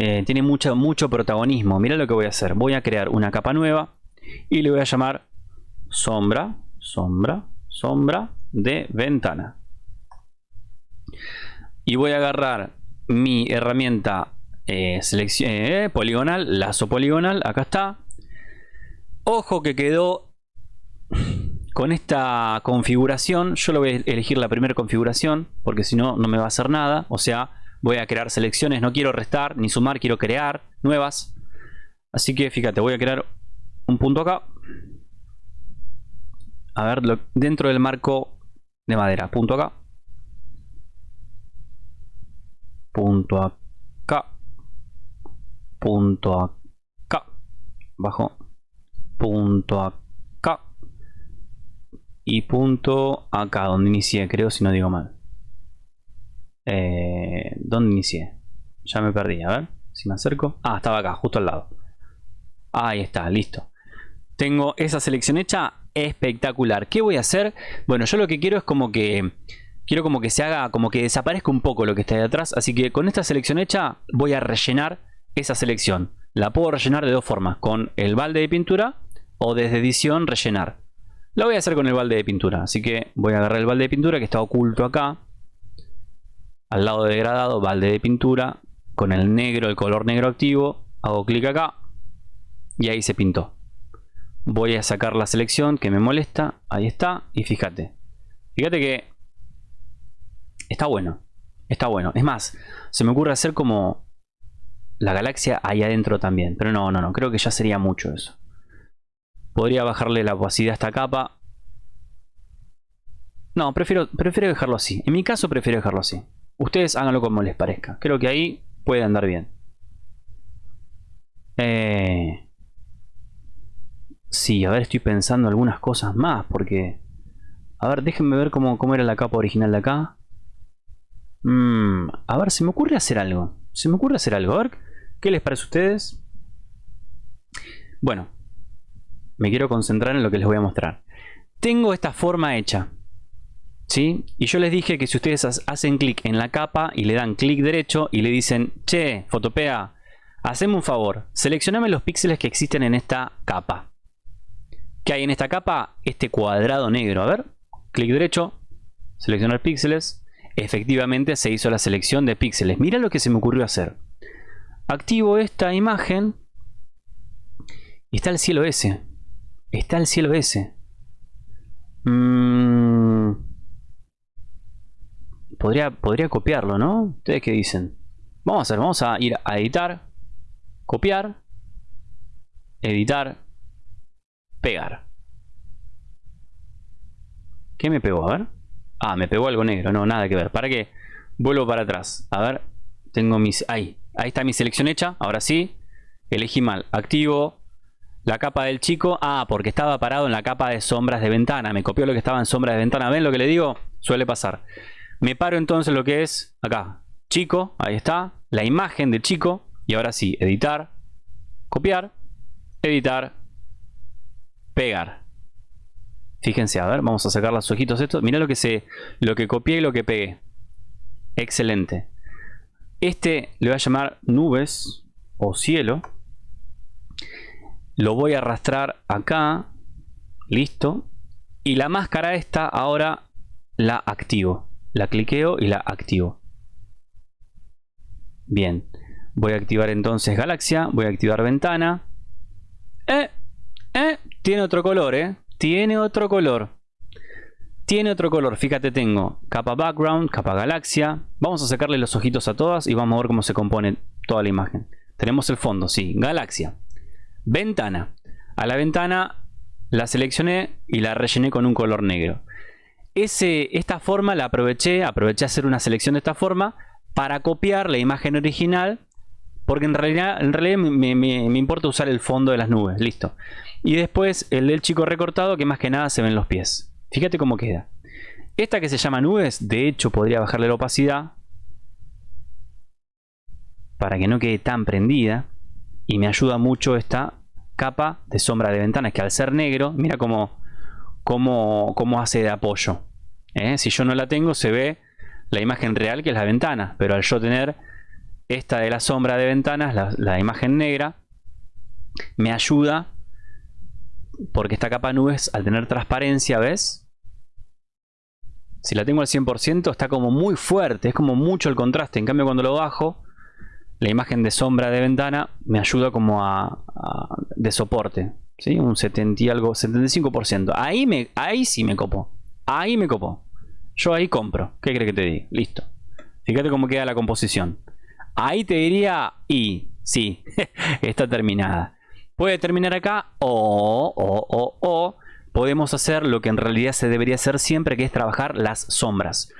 eh, tiene mucho, mucho protagonismo. Mira lo que voy a hacer. Voy a crear una capa nueva y le voy a llamar sombra, sombra, sombra de ventana. Y voy a agarrar mi herramienta eh, eh, poligonal, lazo poligonal, acá está. Ojo que quedó con esta configuración, yo lo voy a elegir la primera configuración, porque si no, no me va a hacer nada. O sea, voy a crear selecciones, no quiero restar ni sumar, quiero crear nuevas. Así que fíjate, voy a crear un punto acá. A ver, dentro del marco de madera. Punto acá. Punto acá. Punto acá. Bajo. Punto acá. Y punto acá, donde inicié, creo, si no digo mal. Eh, ¿Dónde inicié? Ya me perdí, a ver si me acerco. Ah, estaba acá, justo al lado. Ahí está, listo. Tengo esa selección hecha espectacular. ¿Qué voy a hacer? Bueno, yo lo que quiero es como que... Quiero como que se haga, como que desaparezca un poco lo que está ahí atrás. Así que con esta selección hecha voy a rellenar esa selección. La puedo rellenar de dos formas. Con el balde de pintura o desde edición rellenar. Lo voy a hacer con el balde de pintura. Así que voy a agarrar el balde de pintura que está oculto acá. Al lado de degradado, balde de pintura. Con el negro, el color negro activo. Hago clic acá. Y ahí se pintó voy a sacar la selección que me molesta ahí está y fíjate fíjate que está bueno está bueno es más se me ocurre hacer como la galaxia ahí adentro también pero no no no creo que ya sería mucho eso podría bajarle la opacidad a esta capa no prefiero prefiero dejarlo así en mi caso prefiero dejarlo así ustedes háganlo como les parezca creo que ahí puede andar bien eh, Sí, a ver, estoy pensando algunas cosas más, porque... A ver, déjenme ver cómo, era la capa original de acá. Mm, a ver, se me ocurre hacer algo. Se me ocurre hacer algo. A ver, ¿qué les parece a ustedes? Bueno, me quiero concentrar en lo que les voy a mostrar. Tengo esta forma hecha. ¿Sí? Y yo les dije que si ustedes hacen clic en la capa y le dan clic derecho y le dicen, che, Fotopea, haceme un favor, seleccioname los píxeles que existen en esta capa. ¿Qué hay en esta capa? Este cuadrado negro. A ver, clic derecho, seleccionar píxeles. Efectivamente se hizo la selección de píxeles. Mira lo que se me ocurrió hacer. Activo esta imagen. Y está el cielo ese. Está el cielo ese. Mm. Podría, podría copiarlo, ¿no? ¿Ustedes qué dicen? Vamos a hacer, vamos a ir a editar, copiar, editar, Pegar. ¿Qué me pegó? A ver. Ah, me pegó algo negro. No, nada que ver. ¿Para qué? Vuelvo para atrás. A ver. Tengo mis... Ahí. Ahí está mi selección hecha. Ahora sí. Elegí mal. Activo la capa del chico. Ah, porque estaba parado en la capa de sombras de ventana. Me copió lo que estaba en sombras de ventana. ¿Ven lo que le digo? Suele pasar. Me paro entonces lo que es acá. Chico. Ahí está. La imagen del chico. Y ahora sí. Editar. Copiar. Editar pegar. Fíjense, a ver, vamos a sacar los ojitos estos. Mira lo que se, lo que copié y lo que pegué. Excelente. Este le voy a llamar nubes o cielo. Lo voy a arrastrar acá. Listo. Y la máscara esta ahora la activo. La cliqueo y la activo. Bien. Voy a activar entonces galaxia. Voy a activar ventana. Eh, eh, tiene otro color, ¿eh? Tiene otro color. Tiene otro color. Fíjate, tengo capa background, capa galaxia. Vamos a sacarle los ojitos a todas y vamos a ver cómo se compone toda la imagen. Tenemos el fondo, sí, galaxia. Ventana. A la ventana la seleccioné y la rellené con un color negro. Esta forma la aproveché, aproveché hacer una selección de esta forma para copiar la imagen original porque en realidad, en realidad me, importa usar el fondo de las nubes. Listo. Y después el del chico recortado que más que nada se ven los pies. Fíjate cómo queda. Esta que se llama nubes, de hecho podría bajarle la opacidad. Para que no quede tan prendida. Y me ayuda mucho esta capa de sombra de ventanas que al ser negro, mira cómo, cómo, cómo hace de apoyo. ¿Eh? Si yo no la tengo se ve la imagen real que es la ventana. Pero al yo tener esta de la sombra de ventanas, la, imagen negra, me ayuda porque esta capa nubes al tener transparencia, ¿ves? Si la tengo al 100% está como muy fuerte, es como mucho el contraste. En cambio cuando lo bajo, la imagen de sombra de ventana me ayuda como a, de soporte. ¿sí? Un 70 y algo, 75%. Ahí, me, ahí sí me copo. Ahí me copo. Yo ahí compro. ¿Qué crees que te diga? Listo. Fíjate cómo queda la composición. Ahí te diría, y sí, (laughs) está terminada. Puede terminar acá o, o, o, o podemos hacer lo que en realidad se debería hacer siempre, que es trabajar las sombras.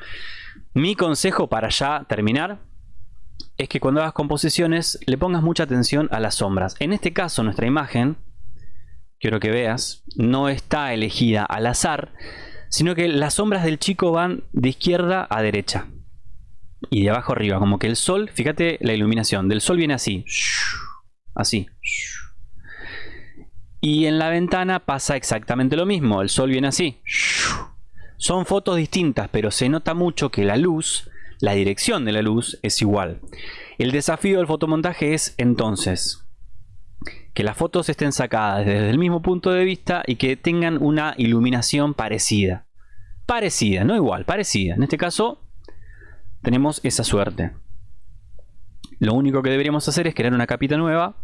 Mi consejo para ya terminar es que cuando hagas composiciones le pongas mucha atención a las sombras. En este caso nuestra imagen, quiero que veas, no está elegida al azar, sino que las sombras del chico van de izquierda a derecha y de abajo arriba, como que el sol, fíjate la iluminación, del sol viene así, así. Y en la ventana pasa exactamente lo mismo, el sol viene así. Son fotos distintas, pero se nota mucho que la luz, la dirección de la luz es igual. El desafío del fotomontaje es entonces que las fotos estén sacadas desde el mismo punto de vista y que tengan una iluminación parecida. Parecida, no igual, parecida. En este caso tenemos esa suerte. Lo único que deberíamos hacer es crear una capita nueva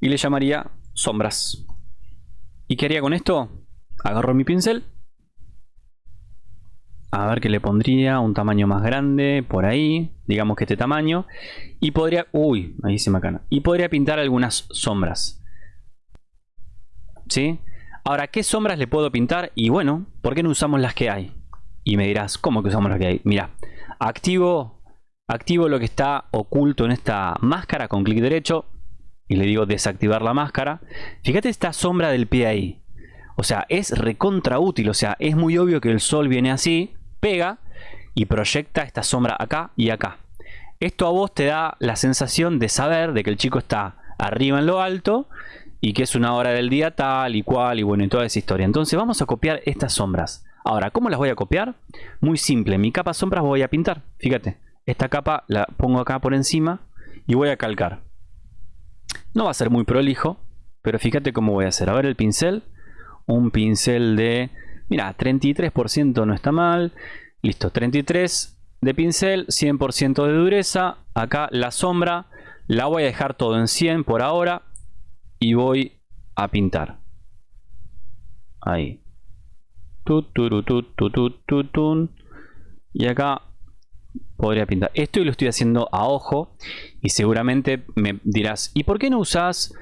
y le llamaría sombras. ¿Y qué haría con esto? Agarro mi pincel. A ver qué le pondría un tamaño más grande por ahí, digamos que este tamaño. Y podría, uy, ahí se me acana. Y podría pintar algunas sombras. ¿Sí? Ahora, ¿qué sombras le puedo pintar? Y bueno, ¿por qué no usamos las que hay? Y me dirás, ¿cómo que usamos las que hay? Mira, activo, activo lo que está oculto en esta máscara con clic derecho y le digo desactivar la máscara. Fíjate esta sombra del pie ahí. O sea, es recontra útil. O sea, es muy obvio que el sol viene así, pega y proyecta esta sombra acá y acá. Esto a vos te da la sensación de saber de que el chico está arriba en lo alto y que es una hora del día tal y cual y bueno y toda esa historia. Entonces vamos a copiar estas sombras. Ahora, ¿cómo las voy a copiar? Muy simple, mi capa sombras voy a pintar. Fíjate, esta capa la pongo acá por encima y voy a calcar. No va a ser muy prolijo, pero fíjate cómo voy a hacer. A ver el pincel. Un pincel de... Mira, 33% no está mal. Listo, 33 de pincel, 100% de dureza. Acá la sombra la voy a dejar todo en 100 por ahora. Y voy a pintar. Ahí. Y acá podría pintar. Esto lo estoy haciendo a ojo y seguramente me dirás, ¿y por qué no usas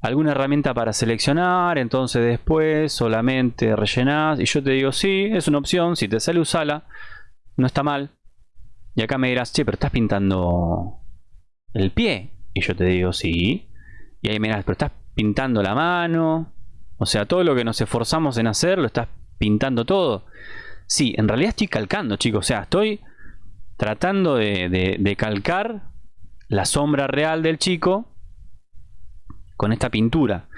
alguna herramienta para seleccionar? Entonces después solamente rellenas y yo te digo, sí, es una opción, si te sale usala, no está mal. Y acá me dirás, che, pero estás pintando el pie. Y yo te digo, sí. Y ahí me dirás, pero estás pintando la mano. O sea, todo lo que nos esforzamos en hacer, lo estás pintando todo. Sí, en realidad estoy calcando, chicos. O sea, estoy tratando de, calcar la sombra real del chico con esta pintura.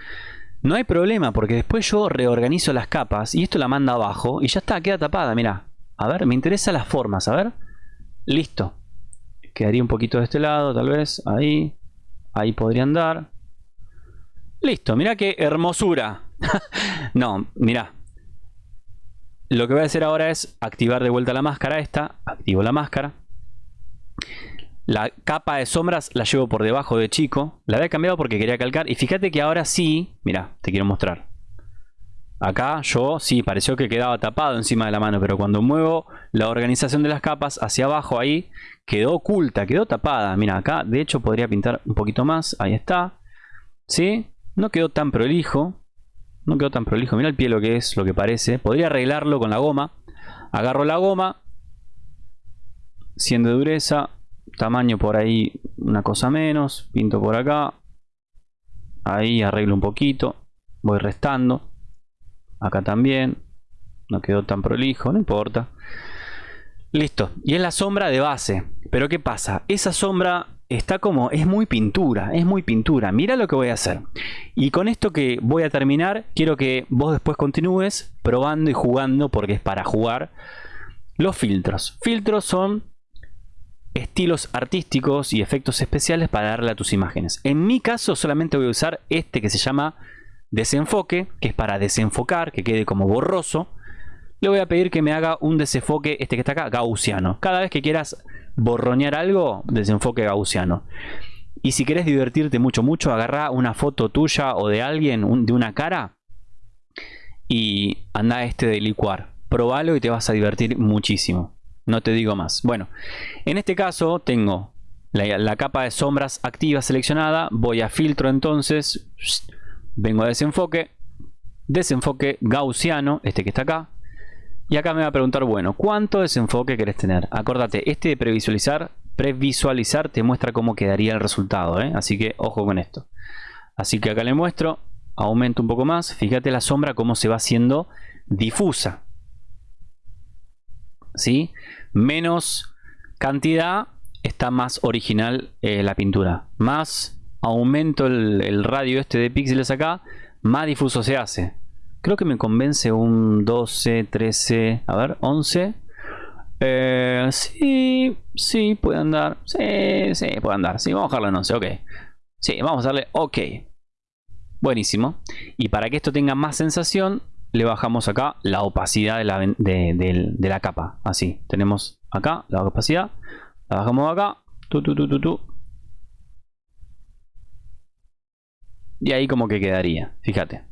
No hay problema porque después yo reorganizo las capas y esto la manda abajo y ya está, queda tapada, mira. A ver, me interesan las formas, a ver. Listo. Quedaría un poquito de este lado, tal vez. Ahí. Ahí podría andar. Listo, mira qué hermosura. (laughs) no, mira. Lo que voy a hacer ahora es activar de vuelta la máscara esta. Activo la máscara. La capa de sombras la llevo por debajo de chico. La había cambiado porque quería calcar. Y fíjate que ahora sí... Mira, te quiero mostrar. Acá yo sí, pareció que quedaba tapado encima de la mano. Pero cuando muevo la organización de las capas hacia abajo ahí... Quedó oculta, quedó tapada. Mira, acá de hecho podría pintar un poquito más. Ahí está. ¿Sí? No quedó tan prolijo. No quedó tan prolijo. Mira el pie lo que es, lo que parece. Podría arreglarlo con la goma. Agarro la goma. 100 de dureza. Tamaño por ahí una cosa menos. Pinto por acá. Ahí arreglo un poquito. Voy restando. Acá también. No quedó tan prolijo, no importa. Listo. Y es la sombra de base. Pero ¿qué pasa? Esa sombra está como, es muy pintura, es muy pintura. Mira lo que voy a hacer. Y con esto que voy a terminar, quiero que vos después continúes probando y jugando, porque es para jugar, los filtros. Filtros son estilos artísticos y efectos especiales para darle a tus imágenes. En mi caso solamente voy a usar este que se llama desenfoque, que es para desenfocar, que quede como borroso. Le voy a pedir que me haga un desenfoque, este que está acá, gaussiano. Cada vez que quieras borronear algo, desenfoque gaussiano. Y si querés divertirte mucho, mucho, agarra una foto tuya o de alguien, de una cara, y anda este de licuar. Probalo y te vas a divertir muchísimo. No te digo más. Bueno, en este caso tengo la, capa de sombras activa seleccionada, voy a filtro entonces, vengo a desenfoque, desenfoque gaussiano, este que está acá, y acá me va a preguntar, bueno, ¿cuánto desenfoque querés tener? Acordate, este de previsualizar, previsualizar te muestra cómo quedaría el resultado, ¿eh? así que ojo con esto. Así que acá le muestro, aumento un poco más, fíjate la sombra cómo se va haciendo difusa. ¿Sí? Menos cantidad está más original eh, la pintura. Más aumento el, radio este de píxeles acá, más difuso se hace. Creo que me convence un 12, 13, a ver, 11. Eh, sí, sí, puede andar. Sí, sí, puede andar. Sí, vamos a dejarlo en 11, ok. Sí, vamos a darle ok. Buenísimo. Y para que esto tenga más sensación, le bajamos acá la opacidad de la, de la capa. Así, tenemos acá la opacidad. La bajamos acá. Y ahí como que quedaría. Fíjate.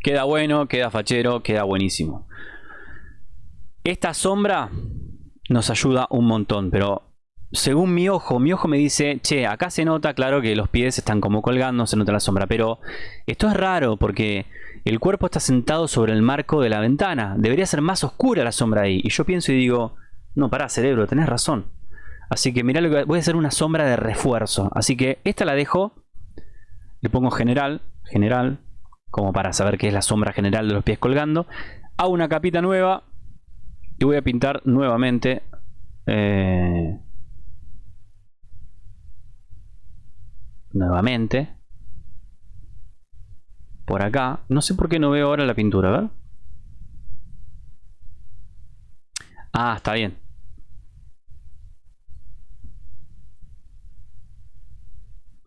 Queda bueno, queda fachero, queda buenísimo. Esta sombra nos ayuda un montón, pero según mi ojo, mi ojo me dice, che, acá se nota, claro que los pies están como colgando, se nota la sombra, pero esto es raro porque el cuerpo está sentado sobre el marco de la ventana. Debería ser más oscura la sombra ahí. Y yo pienso y digo, no, pará, cerebro, tenés razón. Así que mirá lo que voy a hacer una sombra de refuerzo. Así que esta la dejo. Le pongo general, general, como para saber qué es la sombra general de los pies colgando. Hago una capita nueva y voy a pintar nuevamente. Eh, nuevamente. Por acá. No sé por qué no veo ahora la pintura, a ver. Ah, está bien.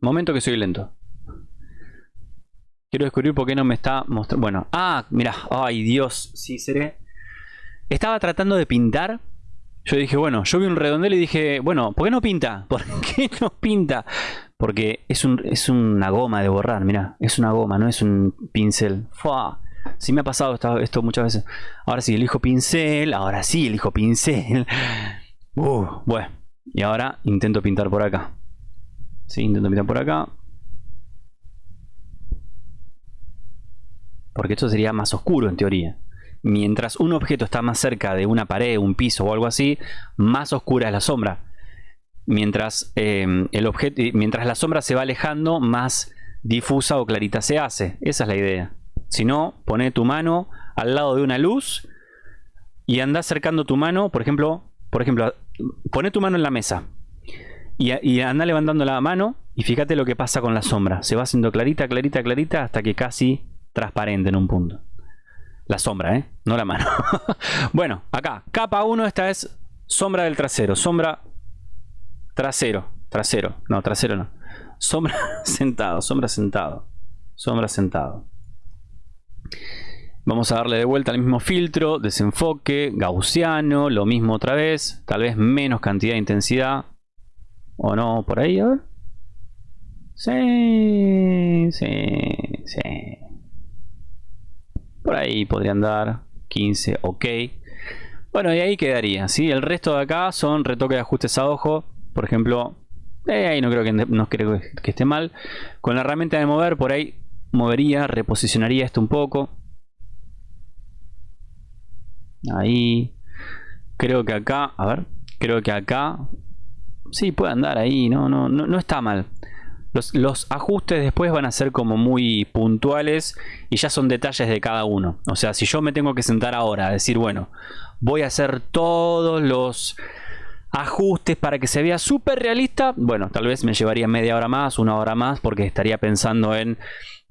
Momento que soy lento. Quiero descubrir por qué no me está mostrando. Bueno, ah, mira, ay Dios, sí seré. Estaba tratando de pintar. Yo dije, bueno, yo vi un redondel y dije, bueno, ¿por qué no pinta? (laughs) ¿Por qué no pinta? Porque es, un, es una goma de borrar, mira, es una goma, no es un pincel. Fua. Sí me ha pasado esto, muchas veces. Ahora sí, elijo pincel, ahora sí elijo pincel. (laughs) Uh, bueno, y ahora intento pintar por acá. Sí, intento pintar por acá. Porque esto sería más oscuro en teoría. Mientras un objeto está más cerca de una pared, un piso o algo así, más oscura es la sombra. Mientras, em, el objeto, mientras la sombra se va alejando, más difusa o clarita se hace. Esa es la idea. Si no, pone tu mano al lado de una luz y anda acercando tu mano, por ejemplo, por ejemplo, pone tu mano en la mesa y, anda levantando la mano y fíjate lo que pasa con la sombra. Se va haciendo clarita, clarita, clarita hasta que casi transparente en un punto. La sombra, ¿eh? No la mano. (laughs) bueno, acá, capa 1, esta es sombra del trasero. Sombra trasero. Trasero. No, trasero no. Sombra (laughs) sentado, sombra sentado. Sombra sentado. Vamos a darle de vuelta al mismo filtro, desenfoque, gaussiano, lo mismo otra vez, tal vez menos cantidad de intensidad, ¿O no? ¿Por ahí? A ver. Sí, sí, sí. Por ahí podría andar. 15, ok. Bueno, y ahí quedaría, ¿sí? El resto de acá son retoques de ajustes a ojo. Por ejemplo, eh, ahí no creo que, no creo que esté mal. Con la herramienta de mover, por ahí movería, reposicionaría esto un poco. Ahí. Creo que acá, a ver, creo que acá Sí, puede andar ahí, no, no, no, no está mal. Los, ajustes después van a ser como muy puntuales y ya son detalles de cada uno. O sea, si yo me tengo que sentar ahora a decir, bueno, voy a hacer todos los ajustes para que se vea súper realista, bueno, tal vez me llevaría media hora más, una hora más, porque estaría pensando en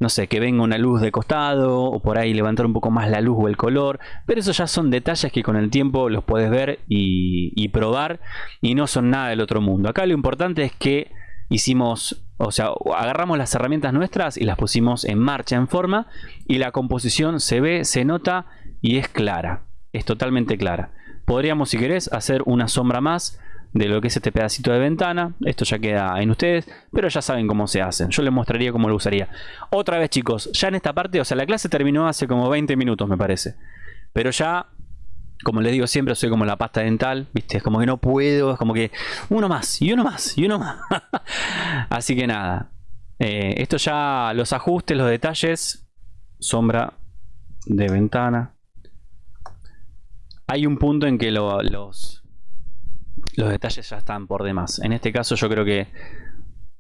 no sé, que venga una luz de costado o por ahí levantar un poco más la luz o el color, pero eso ya son detalles que con el tiempo los puedes ver y, probar y no son nada del otro mundo. Acá lo importante es que hicimos, o sea, agarramos las herramientas nuestras y las pusimos en marcha, en forma y la composición se ve, se nota y es clara, es totalmente clara. Podríamos, si querés, hacer una sombra más de lo que es este pedacito de ventana. Esto ya queda en ustedes, pero ya saben cómo se hacen. Yo les mostraría cómo lo usaría. Otra vez chicos, ya en esta parte, o sea, la clase terminó hace como 20 minutos me parece. Pero ya Como les digo siempre, soy como la pasta dental, ¿viste? Es como que no puedo, es como que uno más, y uno más, y uno más. (laughs) Así que nada. Eh, esto ya, los ajustes, los detalles, sombra de ventana. Hay un punto en que los, detalles ya están por demás. En este caso yo creo que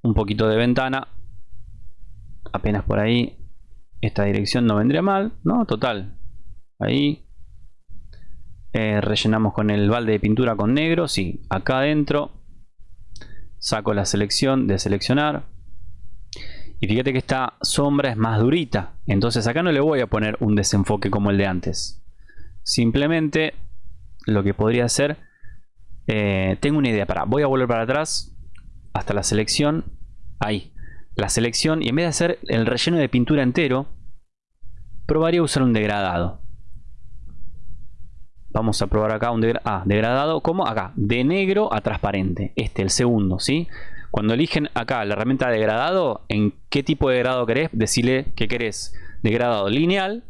un poquito de ventana, apenas por ahí, esta dirección no vendría mal, ¿no? Total, ahí eh, rellenamos con el balde de pintura con negro. Sí, acá adentro saco la selección de seleccionar. Y fíjate que esta sombra es más durita. Entonces acá no le voy a poner un desenfoque como el de antes. Simplemente lo que podría hacer... Eh, tengo una idea. Para, voy a volver para atrás hasta la selección. Ahí. La selección. Y en vez de hacer el relleno de pintura entero, probaría usar un degradado. Vamos a probar acá un ah, degradado como acá, de negro a transparente. Este, el segundo, ¿sí? Cuando eligen acá la herramienta de degradado, en qué tipo de degradado querés, decirle que querés degradado lineal,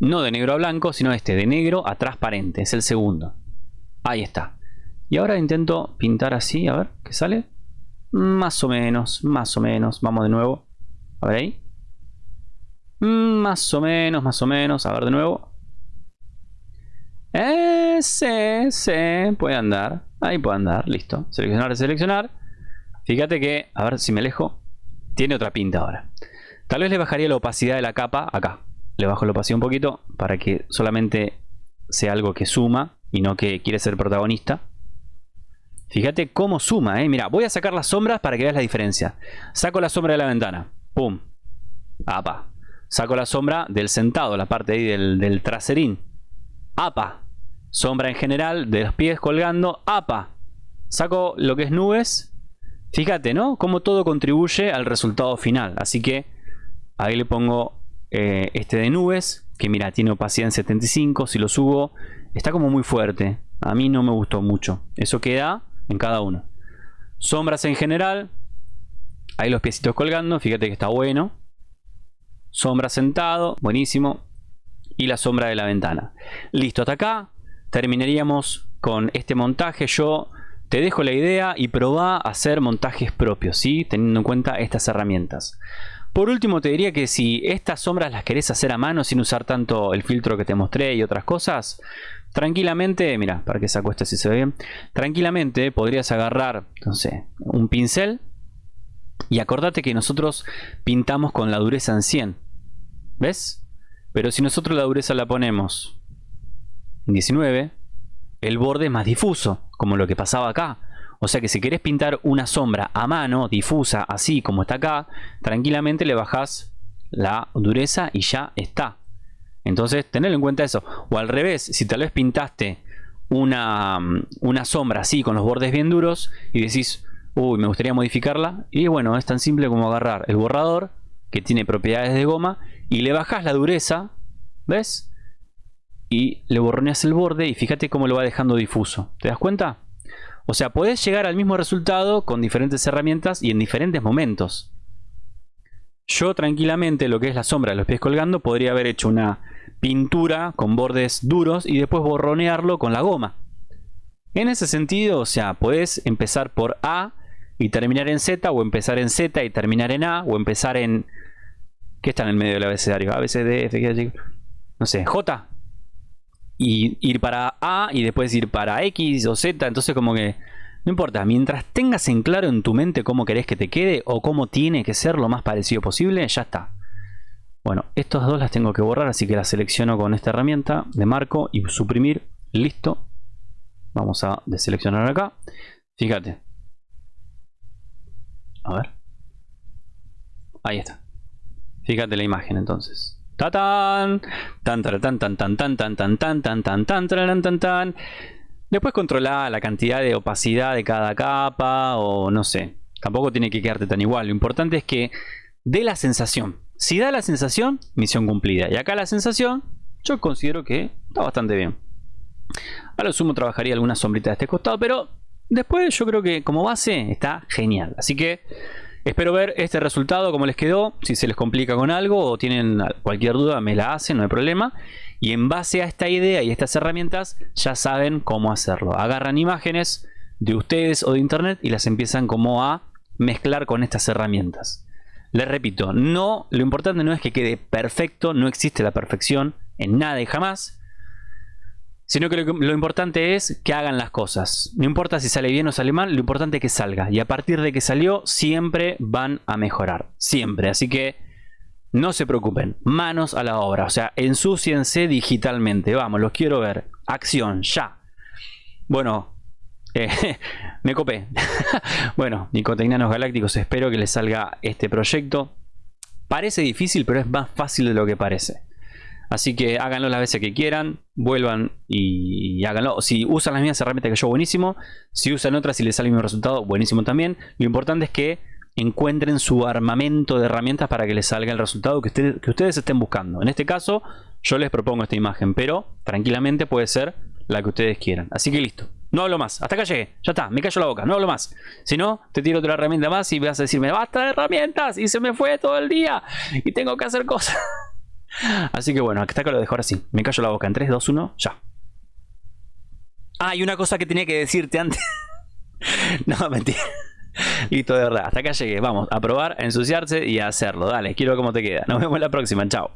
no de negro a blanco, sino este, de negro a transparente, es el segundo. Ahí está. Y ahora intento pintar así, a ver, ¿qué sale? Más o menos, más o menos, vamos de nuevo. A ver ahí. Más o menos, más o menos, a ver de nuevo. Ese, sí, puede andar. Ahí puede andar, listo. Seleccionar, seleccionar. Fíjate que, a ver si me alejo. Tiene otra pinta ahora. Tal vez le bajaría la opacidad de la capa acá. Le bajo la opacidad un poquito para que solamente sea algo que suma y no que quiere ser protagonista. Fíjate cómo suma, eh. Mira, voy a sacar las sombras para que veas la diferencia. Saco la sombra de la ventana. Pum. Apa. Saco la sombra del sentado, la parte ahí del, del traserín. APA. Sombra en general, de los pies colgando, APA. Saco lo que es nubes. Fíjate, ¿no? Cómo todo contribuye al resultado final. Así que ahí le pongo eh, este de nubes, que mira, tiene opacidad en 75. Si lo subo, está como muy fuerte. A mí no me gustó mucho. Eso queda en cada uno. Sombras en general. Ahí los piecitos colgando. Fíjate que está bueno. Sombra sentado. Buenísimo y la sombra de la ventana. Listo, hasta acá terminaríamos con este montaje. Yo te dejo la idea y probá a hacer montajes propios, ¿sí? teniendo en cuenta estas herramientas. Por último te diría que si estas sombras las querés hacer a mano sin usar tanto el filtro que te mostré y otras cosas, tranquilamente, mira, para que saco esto si se ve bien, tranquilamente podrías agarrar, no sé, un pincel y acordate que nosotros pintamos con la dureza en 100. ¿Ves? Pero si nosotros la dureza la ponemos en 19, el borde es más difuso, como lo que pasaba acá. O sea que si querés pintar una sombra a mano, difusa, así como está acá, tranquilamente le bajás la dureza y ya está. Entonces, tener en cuenta eso. O al revés, si tal vez pintaste una, una sombra así, con los bordes bien duros, y decís, uy, me gustaría modificarla, y bueno, es tan simple como agarrar el borrador, que tiene propiedades de goma, y le bajas la dureza, ¿ves? Y le borroneas el borde y fíjate cómo lo va dejando difuso. ¿Te das cuenta? O sea, podés llegar al mismo resultado con diferentes herramientas y en diferentes momentos. Yo tranquilamente lo que es la sombra de los pies colgando podría haber hecho una pintura con bordes duros y después borronearlo con la goma. En ese sentido, o sea, podés empezar por A y terminar en Z o empezar en Z y terminar en A o empezar en ¿Qué está en el medio del abecedario? A, B, C, D, F, G, no sé, J. Y ir para A y después ir para X o Z. Entonces como que... No importa, mientras tengas en claro en tu mente cómo querés que te quede o cómo tiene que ser lo más parecido posible, ya está. Bueno, estas dos las tengo que borrar, así que las selecciono con esta herramienta de marco y suprimir. Listo. Vamos a deseleccionar acá. Fíjate. A ver. Ahí está. Fíjate la imagen entonces. ¡Tatán! Tan tan tan tan tan tan tan tan tan tan tan tan tan tan tan Después controla la cantidad de opacidad de cada capa o no sé. Tampoco tiene que quedarte tan igual. Lo importante es que dé la sensación. Si da la sensación, misión cumplida. Y acá la sensación, yo considero que está bastante bien. A lo sumo trabajaría alguna sombrita de este costado, pero después yo creo que como base está genial. Así que Espero ver este resultado, cómo les quedó, si se les complica con algo o tienen cualquier duda me la hacen, no hay problema. Y en base a esta idea y estas herramientas ya saben cómo hacerlo. Agarran imágenes de ustedes o de internet y las empiezan como a mezclar con estas herramientas. Les repito, no, lo importante no es que quede perfecto, no existe la perfección en nada y jamás sino que lo, importante es que hagan las cosas. No importa si sale bien o sale mal, lo importante es que salga. Y a partir de que salió, siempre van a mejorar. Siempre. Así que no se preocupen. Manos a la obra. O sea, ensúciense digitalmente. Vamos, los quiero ver. Acción, ya. Bueno, eh, (laughs) me copé. (laughs) bueno, Nicotecnanos Galácticos, espero que les salga este proyecto. Parece difícil, pero es más fácil de lo que parece. Así que háganlo las veces que quieran, vuelvan y, háganlo. Si usan las mismas herramientas que yo, buenísimo. Si usan otras y les sale el mismo resultado, buenísimo también. Lo importante es que encuentren su armamento de herramientas para que les salga el resultado que, ustedes estén buscando. En este caso, yo les propongo esta imagen, pero tranquilamente puede ser la que ustedes quieran. Así que listo. No hablo más. Hasta acá llegué. Ya está. Me callo la boca. No hablo más. Si no, te tiro otra herramienta más y vas a decirme, basta de herramientas. Y se me fue todo el día. Y tengo que hacer cosas. (laughs) Así que bueno, hasta acá lo dejo ahora sí. Me callo la boca en 3, 2, 1, ya. Ah, y una cosa que tenía que decirte antes. (laughs) no, mentira. Listo, de verdad. Hasta acá llegué. Vamos a probar, a ensuciarse y a hacerlo. Dale, quiero ver cómo te queda. Nos vemos la próxima. Chao.